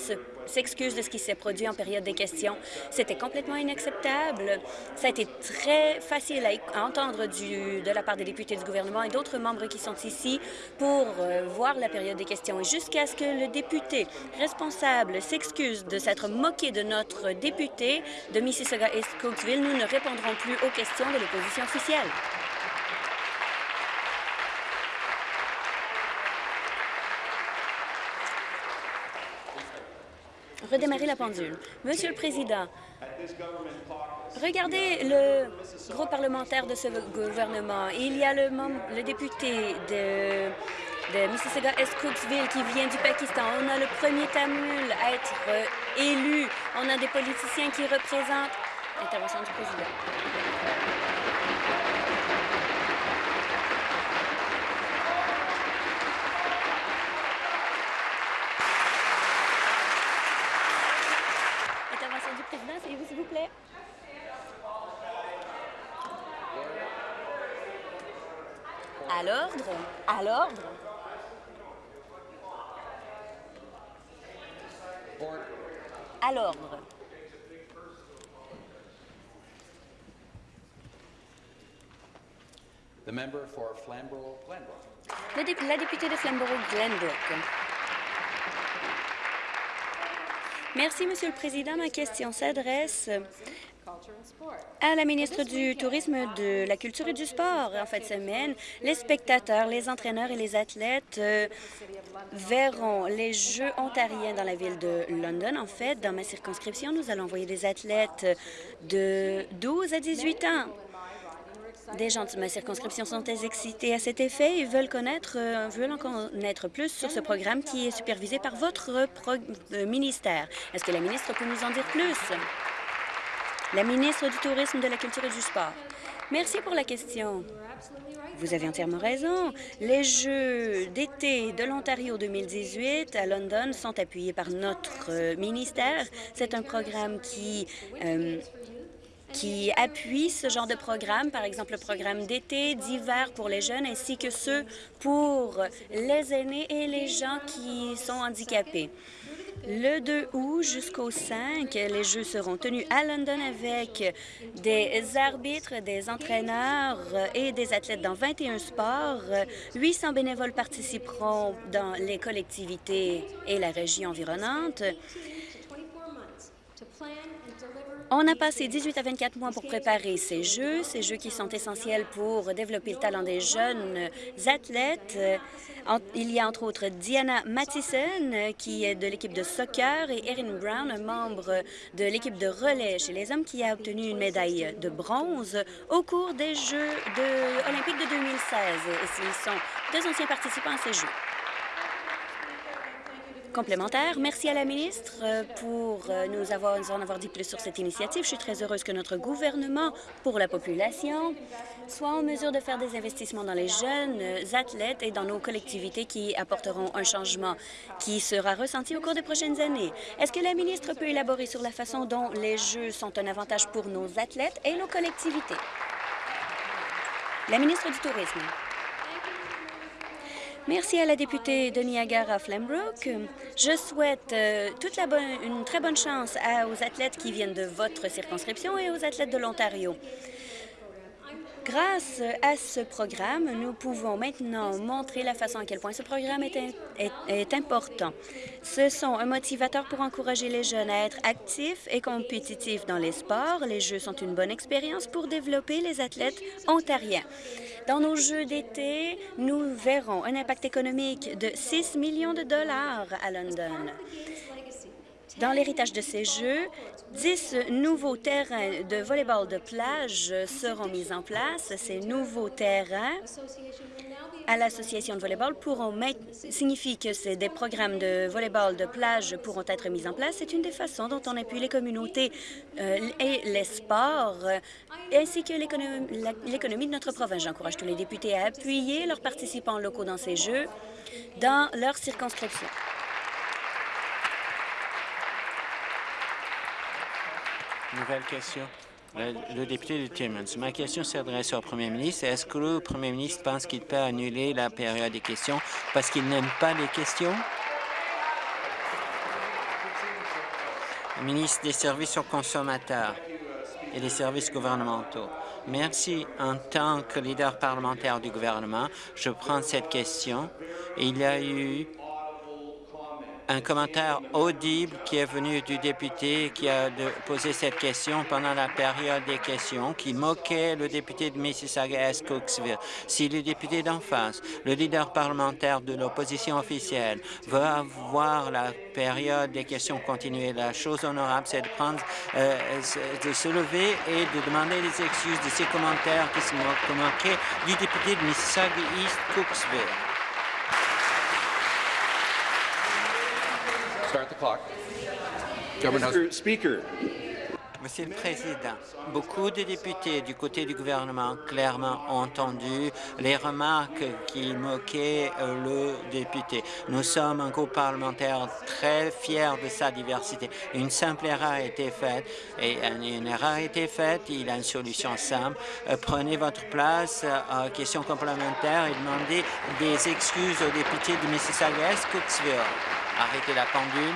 s'excuse de ce qui s'est produit en période des questions. C'était complètement inacceptable. Ça a été très facile à entendre de la part des députés du gouvernement et d'autres membres qui sont ici pour euh, voir la période des questions. Et jusqu'à ce que le député responsable s'excuse de s'être moqué de notre député de Mississauga et Cooksville, nous ne répondrons plus aux questions de l'opposition officielle. Redémarrer la pendule. Monsieur le Président, regardez le groupe parlementaire de ce gouvernement. Il y a le, député de, Mississauga Est Cooksville qui vient du Pakistan. On a le premier Tamil à être euh, élu. On a des politiciens qui représentent... Intervention du président. s'il vous plaît. À l'ordre. À l'ordre. À l'ordre. La députée de Flamborough-Glenbrook. Merci, Monsieur le Président. Ma question s'adresse à la ministre du Tourisme, de la Culture et du Sport. En fin de semaine, les spectateurs, les entraîneurs et les athlètes euh, verront les Jeux ontariens dans la ville de London. En fait, dans ma circonscription, nous allons envoyer des athlètes de 12 à 18 ans des gens de ma circonscription sont excités à cet effet et veulent, connaître, euh, veulent en connaître plus sur ce programme qui est supervisé par votre euh, ministère. Est-ce que la ministre peut nous en dire plus? La ministre du Tourisme, de la Culture et du Sport. Merci pour la question. Vous avez entièrement raison. Les Jeux d'été de l'Ontario 2018 à London sont appuyés par notre euh, ministère. C'est un programme qui qui appuient ce genre de programme, par exemple le programme d'été, d'hiver pour les jeunes, ainsi que ceux pour les aînés et les gens qui sont handicapés. Le 2 août jusqu'au 5, les Jeux seront tenus à London avec des arbitres, des entraîneurs et des athlètes dans 21 sports. 800 bénévoles participeront dans les collectivités et la région environnante. On a passé 18 à 24 mois pour préparer ces Jeux, ces Jeux qui sont essentiels pour développer le talent des jeunes athlètes. Il y a entre autres Diana Mathison, qui est de l'équipe de soccer, et Erin Brown, membre de l'équipe de relais chez les hommes, qui a obtenu une médaille de bronze au cours des Jeux olympiques de 2016. Et ils sont deux anciens participants à ces Jeux. Complémentaire. Merci à la ministre euh, pour euh, nous avoir, en avoir dit plus sur cette initiative. Je suis très heureuse que notre gouvernement, pour la population, soit en mesure de faire des investissements dans les jeunes athlètes et dans nos collectivités qui apporteront un changement qui sera ressenti au cours des prochaines années. Est-ce que la ministre peut élaborer sur la façon dont les Jeux sont un avantage pour nos athlètes et nos collectivités? La ministre du Tourisme. Merci à la députée de Niagara Flambrook. Je souhaite euh, toute la bonne, une très bonne chance aux athlètes qui viennent de votre circonscription et aux athlètes de l'Ontario. Grâce à ce programme, nous pouvons maintenant montrer la façon à quel point ce programme est, important. Ce sont un motivateur pour encourager les jeunes à être actifs et compétitifs dans les sports. Les Jeux sont une bonne expérience pour développer les athlètes ontariens. Dans nos Jeux d'été, nous verrons un impact économique de 6 millions de dollars à London. Dans l'héritage de ces Jeux, 10 nouveaux terrains de volleyball de plage seront mis en place. Ces nouveaux terrains à l'association de volleyball pourront mettre, signifie que des programmes de volleyball de plage pourront être mis en place. C'est une des façons dont on appuie les communautés euh, et les sports, euh, ainsi que l'économie de notre province. J'encourage tous les députés à appuyer leurs participants locaux dans ces Jeux dans leur circonscription. Nouvelle question. Le, député de Timmins. Ma question s'adresse au premier ministre. Est-ce que le premier ministre pense qu'il peut annuler la période des questions parce qu'il n'aime pas les questions? Le ministre des Services aux consommateurs et des services gouvernementaux. Merci. En tant que leader parlementaire du gouvernement, je prends cette question. Il y a eu un commentaire audible qui est venu du député qui a posé cette question pendant la période des questions, qui moquait le député de Mississauga-Est Cooksville. Si le député d'en face, le leader parlementaire de l'opposition officielle, veut avoir la période des questions continuer, la chose honorable, c'est de prendre, euh, de se lever et de demander des excuses de ces commentaires qui se moquaient du député de Mississauga-East Cooksville. Start the clock. Mr. Speaker. Monsieur le Président, beaucoup de députés du côté du gouvernement clairement ont entendu les remarques qui moquaient le député. Nous sommes un groupe parlementaire très fier de sa diversité. Une simple erreur a été faite et une erreur a été faite. Il a une solution simple. Prenez votre place à question complémentaire et demandez des excuses aux députés de Mississauga-Est Arrêtez la pendule.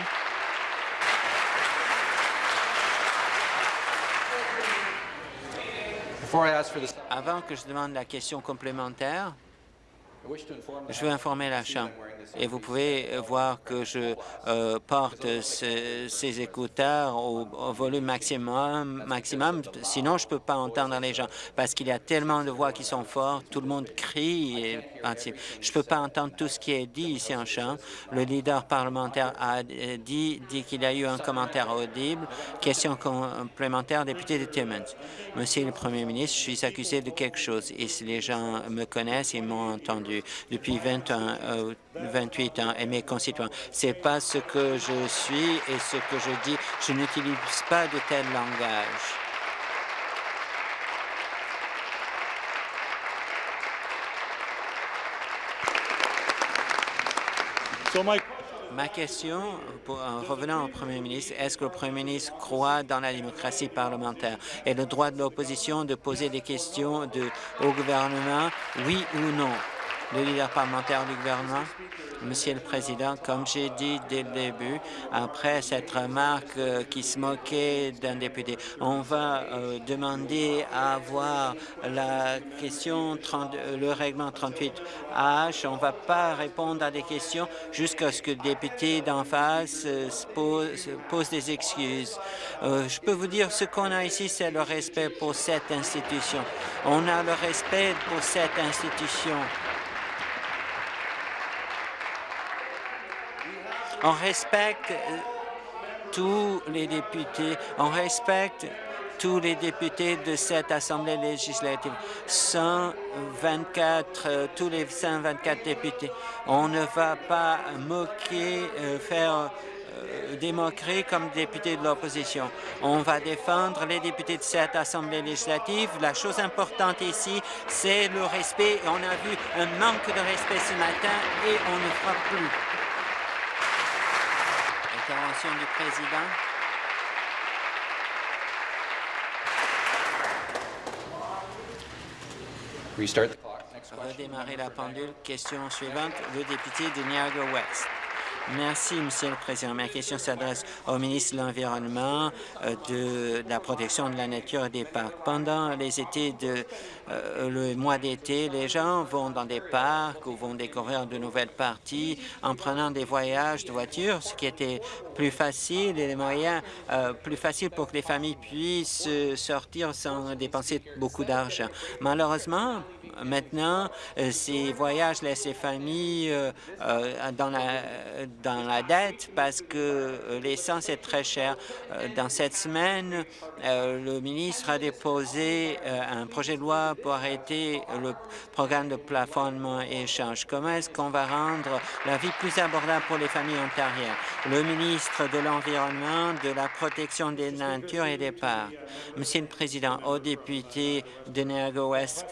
Avant que je demande la question complémentaire, je veux informer la Chambre et vous pouvez voir que je euh, porte ce, ces écouteurs au, volume maximum, maximum, sinon je ne peux pas entendre les gens parce qu'il y a tellement de voix qui sont fortes, tout le monde crie. Et, je ne peux pas entendre tout ce qui est dit ici en Chambre. Le leader parlementaire a dit, dit qu'il y a eu un commentaire audible. Question complémentaire, député de Timmins. Monsieur le Premier ministre, je suis accusé de quelque chose et si les gens me connaissent, ils m'ont entendu depuis 20 ans, euh, 28 ans et mes concitoyens. C'est pas ce que je suis et ce que je dis. Je n'utilise pas de tel langage. So my Ma question, pour, en revenant au Premier ministre, est-ce que le Premier ministre croit dans la démocratie parlementaire? Et le droit de l'opposition de poser des questions de, au gouvernement, oui ou non? Le leader parlementaire du gouvernement. Monsieur le Président, comme j'ai dit dès le début, après cette remarque euh, qui se moquait d'un député, on va euh, demander à avoir la question 30, euh, le règlement 38H. On ne va pas répondre à des questions jusqu'à ce que le député d'en face pose, des excuses. Je peux vous dire ce qu'on a ici, c'est le respect pour cette institution. On a le respect pour cette institution. On respecte tous les députés, on respecte tous les députés de cette Assemblée législative, 124, euh, tous les 124 députés. On ne va pas moquer, euh, faire euh, des moqueries comme députés de l'opposition. On va défendre les députés de cette Assemblée législative. La chose importante ici, c'est le respect. On a vu un manque de respect ce matin et on ne fera plus. Intervention du président. Redémarrer la pendule. Question suivante, le député de Niagara West. Merci, Monsieur le Président. Ma question s'adresse au ministre de l'Environnement, euh, de, la protection de la nature et des parcs. Pendant les étés de euh, le mois d'été, les gens vont dans des parcs ou vont découvrir de nouvelles parties en prenant des voyages de voiture, ce qui était plus facile et les moyens euh, plus faciles pour que les familles puissent sortir sans dépenser beaucoup d'argent. Malheureusement, maintenant, ces voyages laissent les familles dans la dans la dette parce que euh, l'essence est très chère. Euh, dans cette semaine, euh, le ministre a déposé un projet de loi pour arrêter le programme de plafonnement et échange. Comment est-ce qu'on va rendre la vie plus abordable pour les familles ontariennes? Le ministre de l'Environnement, de la protection des natures et des parcs. Monsieur le Président, aux députés de Niagara-Ouest,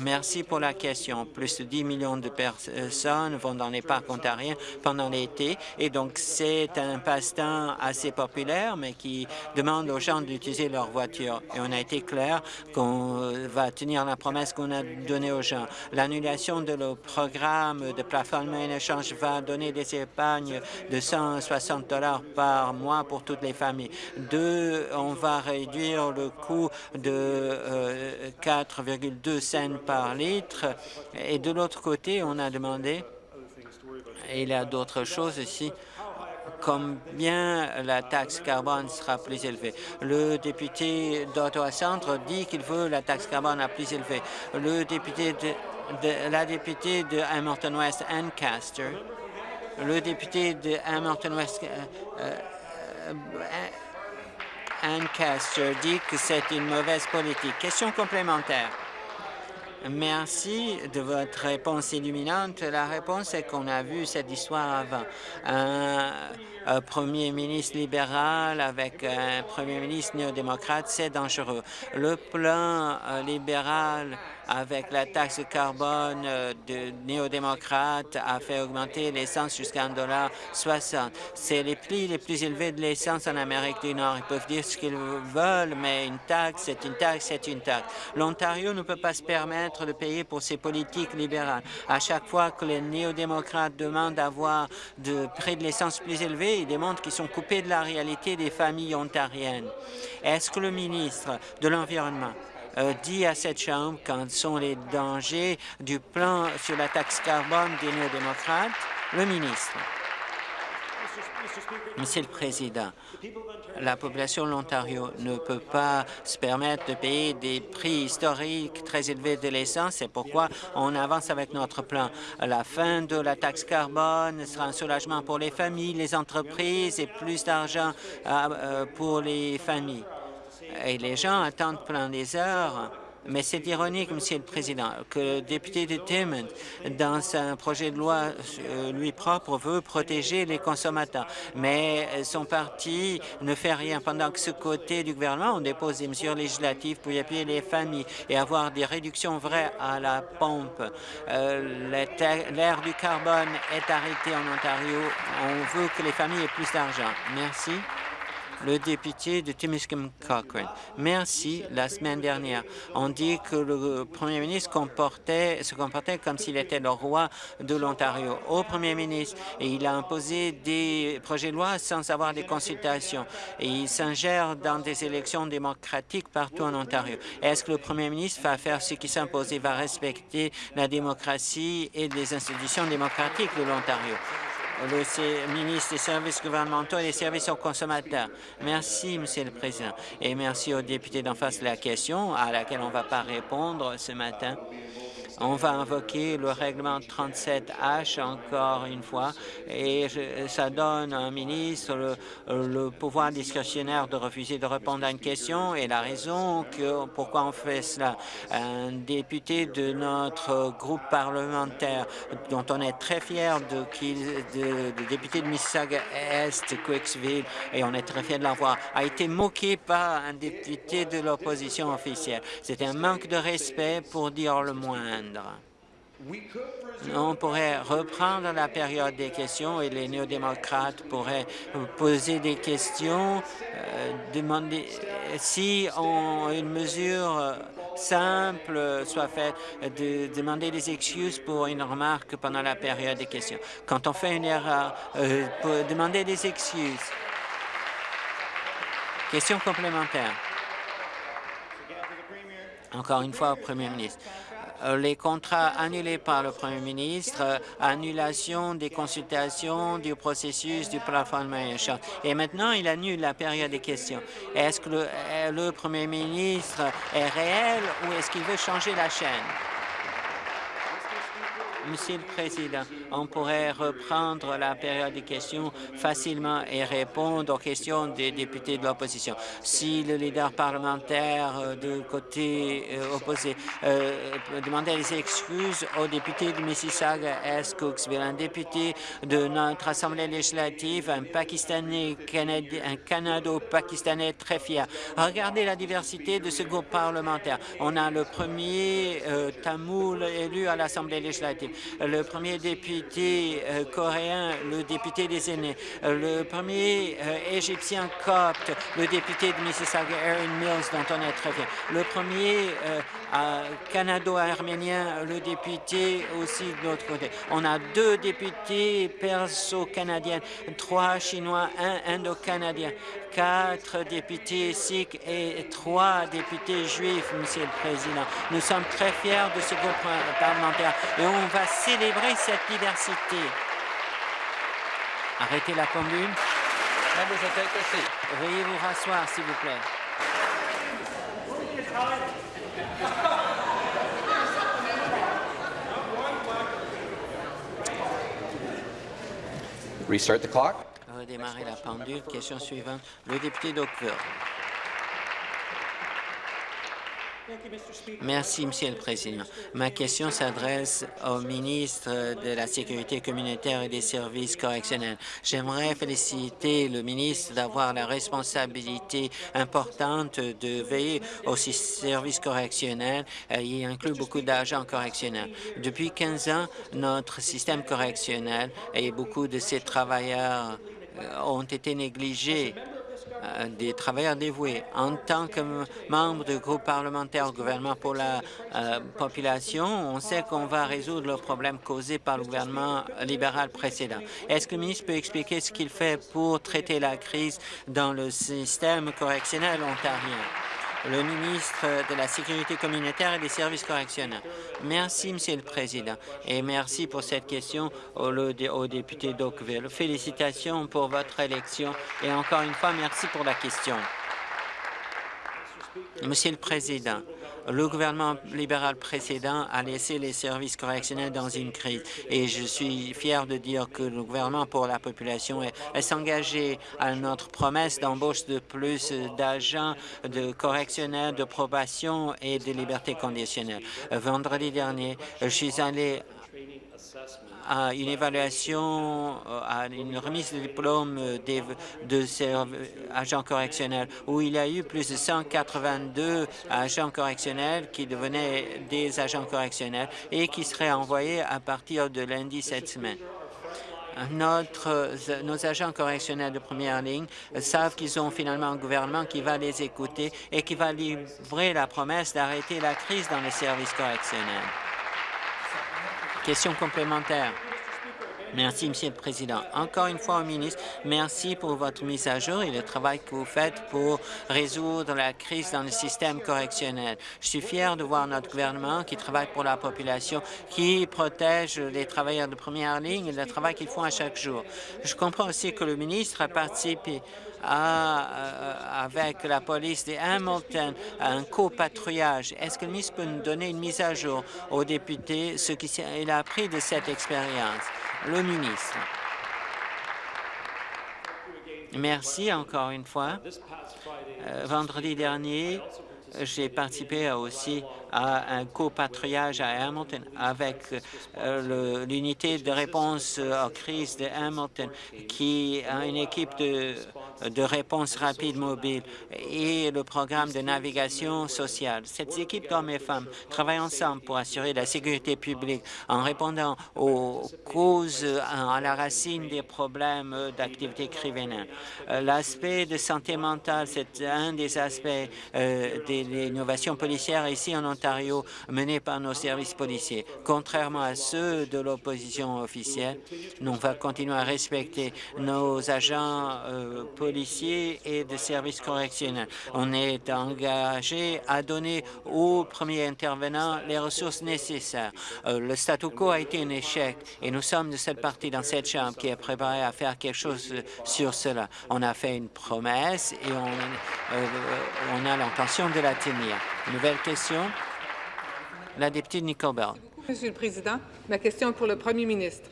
Merci pour la question. Plus de 10 millions de personnes vont dans les parcs ontariens pendant l'été et donc c'est un passe-temps assez populaire mais qui demande aux gens d'utiliser leur voiture. Et on a été clair qu'on va tenir la promesse qu'on a donnée aux gens. L'annulation de le programme de plafonnement et échange va donner des épargnes de 160 dollars par mois pour toutes les familles. Deux, on va réduire le coût de 4,2 euh, cents par litre. Et de l'autre côté, on a demandé, et il y a d'autres choses ici, combien la taxe carbone sera plus élevée. Le député d'Ottawa Centre dit qu'il veut la taxe carbone la plus élevée. Le député de, la députée de Hamilton West, Ancaster, le député de Hamilton West, euh, euh, Ancaster dit que c'est une mauvaise politique. Question complémentaire. Merci de votre réponse illuminante. La réponse est qu'on a vu cette histoire avant. Un, premier ministre libéral avec un premier ministre néo-démocrate, c'est dangereux. Le plan euh, libéral avec la taxe carbone euh, de néo-démocrate a fait augmenter l'essence jusqu'à 1,60 C'est les prix les plus élevés de l'essence en Amérique du Nord. Ils peuvent dire ce qu'ils veulent, mais une taxe, c'est une taxe, c'est une taxe. L'Ontario ne peut pas se permettre de payer pour ses politiques libérales. À chaque fois que les néo-démocrates demandent d'avoir de prix de l'essence plus élevé, ils démontrent qu'ils sont coupés de la réalité des familles ontariennes. Est-ce que le ministre de l'Environnement dit à cette Chambre quels sont les dangers du plan sur la taxe carbone des néo-démocrates. Le ministre. Monsieur le Président, la population de l'Ontario ne peut pas se permettre de payer des prix historiques très élevés de l'essence. C'est pourquoi on avance avec notre plan. La fin de la taxe carbone sera un soulagement pour les familles, les entreprises et plus d'argent euh, pour les familles et les gens attendent plein des heures. Mais c'est ironique, Monsieur le Président, que le député de Timmins, dans un projet de loi euh, lui propre, veut protéger les consommateurs. Mais son parti ne fait rien. Pendant que ce côté du gouvernement, on dépose des mesures législatives pour y appuyer les familles et avoir des réductions vraies à la pompe. Euh, L'air du carbone est arrêté en Ontario. On veut que les familles aient plus d'argent. Merci le député de Timiskaming Cochrane. Merci. La semaine dernière, on dit que le premier ministre se comportait comme s'il était le roi de l'Ontario. Au premier ministre, il a imposé des projets de loi sans avoir des consultations. Et il s'ingère dans des élections démocratiques partout en Ontario. Est-ce que le premier ministre va faire ce qui s'impose et va respecter la démocratie et les institutions démocratiques de l'Ontario? Le ministre des services gouvernementaux et des services aux consommateurs. Merci, Monsieur le Président, et merci aux députés d'en face de la question à laquelle on ne va pas répondre ce matin. On va invoquer le règlement 37H encore une fois et ça donne à un ministre le, pouvoir discrétionnaire de refuser de répondre à une question et la raison que pourquoi on fait cela. Un député de notre groupe parlementaire dont on est très fier de, de, de député de Mississauga-Est, Quicksville, et on est très fier de l'avoir, a été moqué par un député de l'opposition officielle. C'était un manque de respect pour dire le On pourrait reprendre la période des questions et les néo-démocrates pourraient poser des questions, euh, demander si une mesure simple soit faite de demander des excuses pour une remarque pendant la période des questions. Quand on fait une erreur, euh, demander des excuses. Question complémentaire. Encore une fois Premier ministre. Euh, les contrats annulés par le Premier ministre, euh, annulation des consultations du processus du plafonnement Et maintenant, il annule la période des questions. Est-ce que euh, le Premier ministre est réel ou est-ce qu'il veut changer la chaîne? Monsieur le Président, on pourrait reprendre la période de questions facilement et répondre aux questions des députés de l'opposition. Si le leader parlementaire euh, du côté euh, opposé euh, demandait des excuses aux députés de Mississauga, Est, Cooksville, un député de notre Assemblée législative, un Pakistanais, un Canado-Pakistanais très fier? Regardez la diversité de ce groupe parlementaire. On a le premier tamoul élu à l'Assemblée législative le premier député euh, coréen, le député des aînés, euh, le premier euh, égyptien copte, le député de Mississauga, Aaron Mills, dont on est très fier, le premier canado-arménien, le député aussi de l'autre côté. On a deux députés perso-canadiens, trois chinois, un indo-canadien quatre députés sikhs et trois députés juifs, Monsieur le Président. Nous sommes très fiers de ce groupe parlementaire et on va célébrer cette diversité. Arrêtez la pendule. Veuillez vous rasseoir, s'il vous plaît. Restart the clock redémarrer la pendule. Question suivante, le député d'Oakville. Merci, Monsieur le Président. Ma question s'adresse au ministre de la Sécurité communautaire et des services correctionnels. J'aimerais féliciter le ministre d'avoir la responsabilité importante de veiller aux services correctionnels Il inclut beaucoup d'agents correctionnels. Depuis 15 ans, notre système correctionnel et beaucoup de ses travailleurs euh, ont été négligés euh, des travailleurs dévoués. En tant que membre du groupe parlementaire au gouvernement pour la euh, population, on sait qu'on va résoudre le problème causé par le gouvernement libéral précédent. Est-ce que le ministre peut expliquer ce qu'il fait pour traiter la crise dans le système correctionnel ontarien? Le ministre de la Sécurité communautaire et des services correctionnels. Merci, Monsieur le Président, et merci pour cette question au, député d'Oakville. Félicitations pour votre élection et encore une fois, merci pour la question. Monsieur le Président, le gouvernement libéral précédent a laissé les services correctionnels dans une crise et je suis fier de dire que le gouvernement pour la population est, s'engager à notre promesse d'embauche de plus d'agents de correctionnels, de probation et de liberté conditionnelle. Vendredi dernier, je suis allé à une évaluation, euh, à une remise de diplôme de, de agents correctionnels, où il y a eu plus de 182 agents correctionnels qui devenaient des agents correctionnels et qui seraient envoyés à partir de lundi cette semaine. Nos agents correctionnels de première ligne savent qu'ils ont finalement un gouvernement qui va les écouter et qui va livrer la promesse d'arrêter la crise dans les services correctionnels. Question complémentaire. Merci, Monsieur le Président. Encore une fois, au ministre, merci pour votre mise à jour et le travail que vous faites pour résoudre la crise dans le système correctionnel. Je suis fier de voir notre gouvernement qui travaille pour la population, qui protège les travailleurs de première ligne et le travail qu'ils font à chaque jour. Je comprends aussi que le ministre a participé euh, avec la police de Hamilton un copatrouillage. Est-ce que le ministre peut nous donner une mise à jour aux députés, ce qu'il a appris de cette expérience? Le ministre. Merci encore une fois. Euh, vendredi dernier, j'ai participé aussi à un copatrouillage à Hamilton avec euh, l'unité de réponse aux crises de Hamilton, qui a une équipe de, de réponse rapide mobile et le programme de navigation sociale. Cette équipe d'hommes et femmes travaillent ensemble pour assurer la sécurité publique en répondant aux causes à la racine des problèmes d'activité criminelle. Euh, l'aspect de santé mentale, c'est un des aspects euh, de l'innovation policière ici en Ontario menée par nos services policiers. Contrairement à ceux de l'opposition officielle, nous allons continuer à respecter nos agents euh, policiers et de services correctionnels. On est engagé à donner aux premiers intervenants les ressources nécessaires. Euh, le statu quo a été un échec et nous sommes de cette partie dans cette Chambre qui est préparée à faire quelque chose sur cela. On a fait une promesse et on, on a l'intention de la tenir. Nouvelle question? La députée Nicole Bell. Monsieur le Président, ma question est pour le Premier ministre.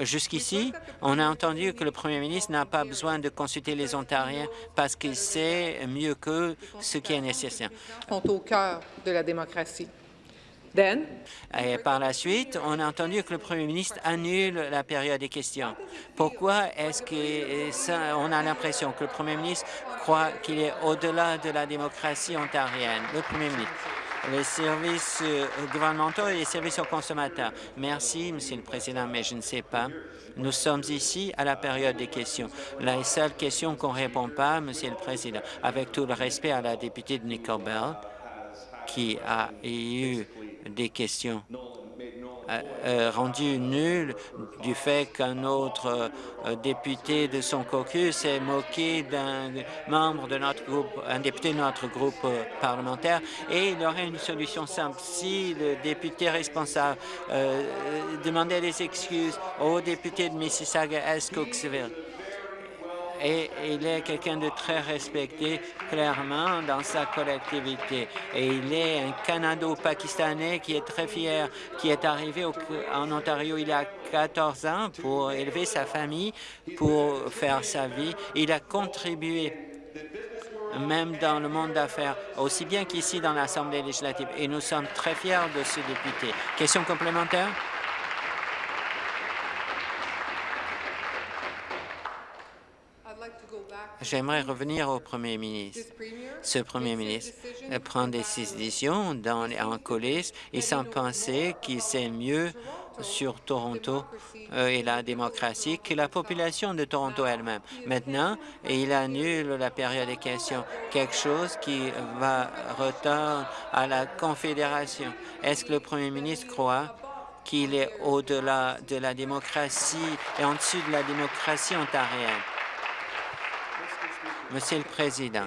Jusqu'ici, on a entendu que le premier ministre n'a pas besoin de consulter les Ontariens parce qu'il sait mieux que ce qui est nécessaire. sont au cœur de la démocratie. Et par la suite, on a entendu que le premier ministre annule la période des questions. Pourquoi est-ce qu'on a l'impression que le premier ministre croit qu'il est au-delà de la démocratie ontarienne? Le premier ministre? Les services euh, gouvernementaux et les services aux consommateurs. Merci, Monsieur le Président, mais je ne sais pas. Nous sommes ici à la période des questions. La seule question qu'on ne répond pas, Monsieur le Président, avec tout le respect à la députée de Nicole Bell, qui a eu des questions rendu nul du fait qu'un autre euh, député de son caucus s'est moqué d'un membre de notre groupe, un député de notre groupe parlementaire, et il aurait une solution simple. Si le député responsable demandait des excuses au député de Mississauga-Est Cooksville, et il est quelqu'un de très respecté clairement dans sa collectivité. Et il est un Canado-Pakistanais qui est très fier, qui est arrivé en Ontario il y a 14 ans pour élever sa famille, pour faire sa vie. Il a contribué même dans le monde d'affaires, aussi bien qu'ici dans l'Assemblée législative. Et nous sommes très fiers de ce député. Question complémentaire? J'aimerais revenir au Premier ministre. Ce Premier ministre prend des décisions dans, en coulisses et sans penser qu'il sait mieux sur Toronto euh, et la démocratie que la population de Toronto elle-même. Maintenant, il annule la période des questions, quelque chose qui va retourner à la Confédération. Est-ce que le Premier ministre croit qu'il est au-delà de la démocratie et en dessus de la démocratie ontarienne? Monsieur le Président,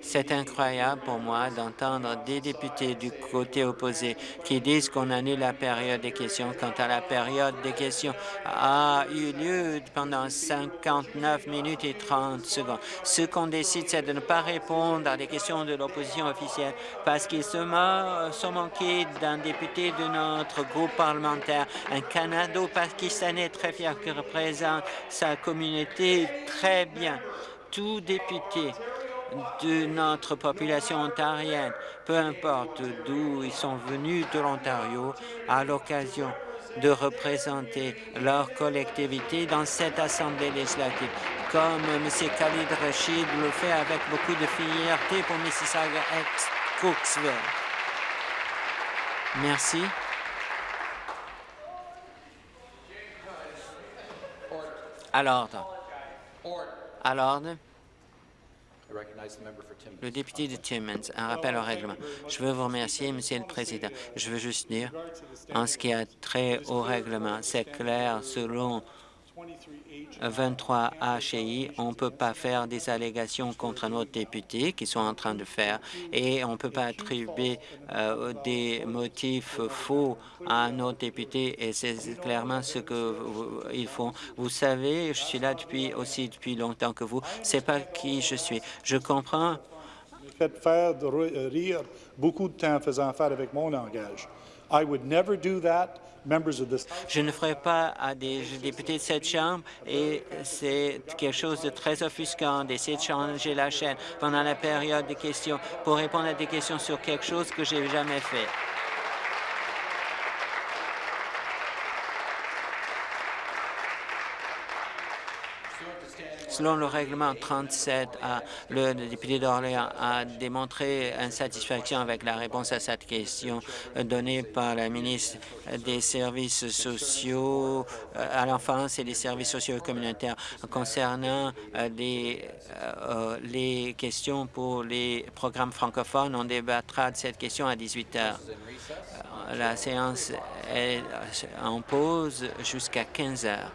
c'est incroyable pour moi d'entendre des députés du côté opposé qui disent qu'on annule la période des questions quand à la période des questions a eu lieu pendant 59 minutes et 30 secondes. Ce qu'on décide, c'est de ne pas répondre à des questions de l'opposition officielle parce qu'ils se sont manqués d'un député de notre groupe parlementaire, un Canado-Pakistanais très fier qui représente sa communauté très bien tout député de notre population ontarienne, peu importe d'où ils sont venus de l'Ontario, à l'occasion de représenter leur collectivité dans cette Assemblée législative, comme M. Khalid Rachid le fait avec beaucoup de fierté pour Mississauga ex-Cooksville. Merci. À l'ordre. À l'ordre. Le député de Timmins, un rappel au règlement. Je veux vous remercier, Monsieur le Président. Je veux juste dire, en ce qui a trait au règlement, c'est clair, selon 23 HI, on ne peut pas faire des allégations contre nos députés qui sont en train de faire et on ne peut pas attribuer euh, des motifs faux à nos députés et c'est clairement ce qu'ils font. Vous savez, je suis là depuis aussi depuis longtemps que vous. C'est pas qui je suis. Je comprends fait faire rire beaucoup de temps faisant faire avec mon langage. I would never do that. Je ne ferai pas à des députés de cette Chambre et c'est quelque chose de très offusquant d'essayer de changer la chaîne pendant la période des questions pour répondre à des questions sur quelque chose que j'ai jamais fait. Selon le règlement 37, le député d'Orléans a démontré insatisfaction avec la réponse à cette question donnée par la ministre des Services sociaux euh, à l'enfance et des services sociaux et communautaires concernant euh, euh, les questions pour les programmes francophones. On débattra de cette question à 18 heures. La séance est en pause jusqu'à 15 heures.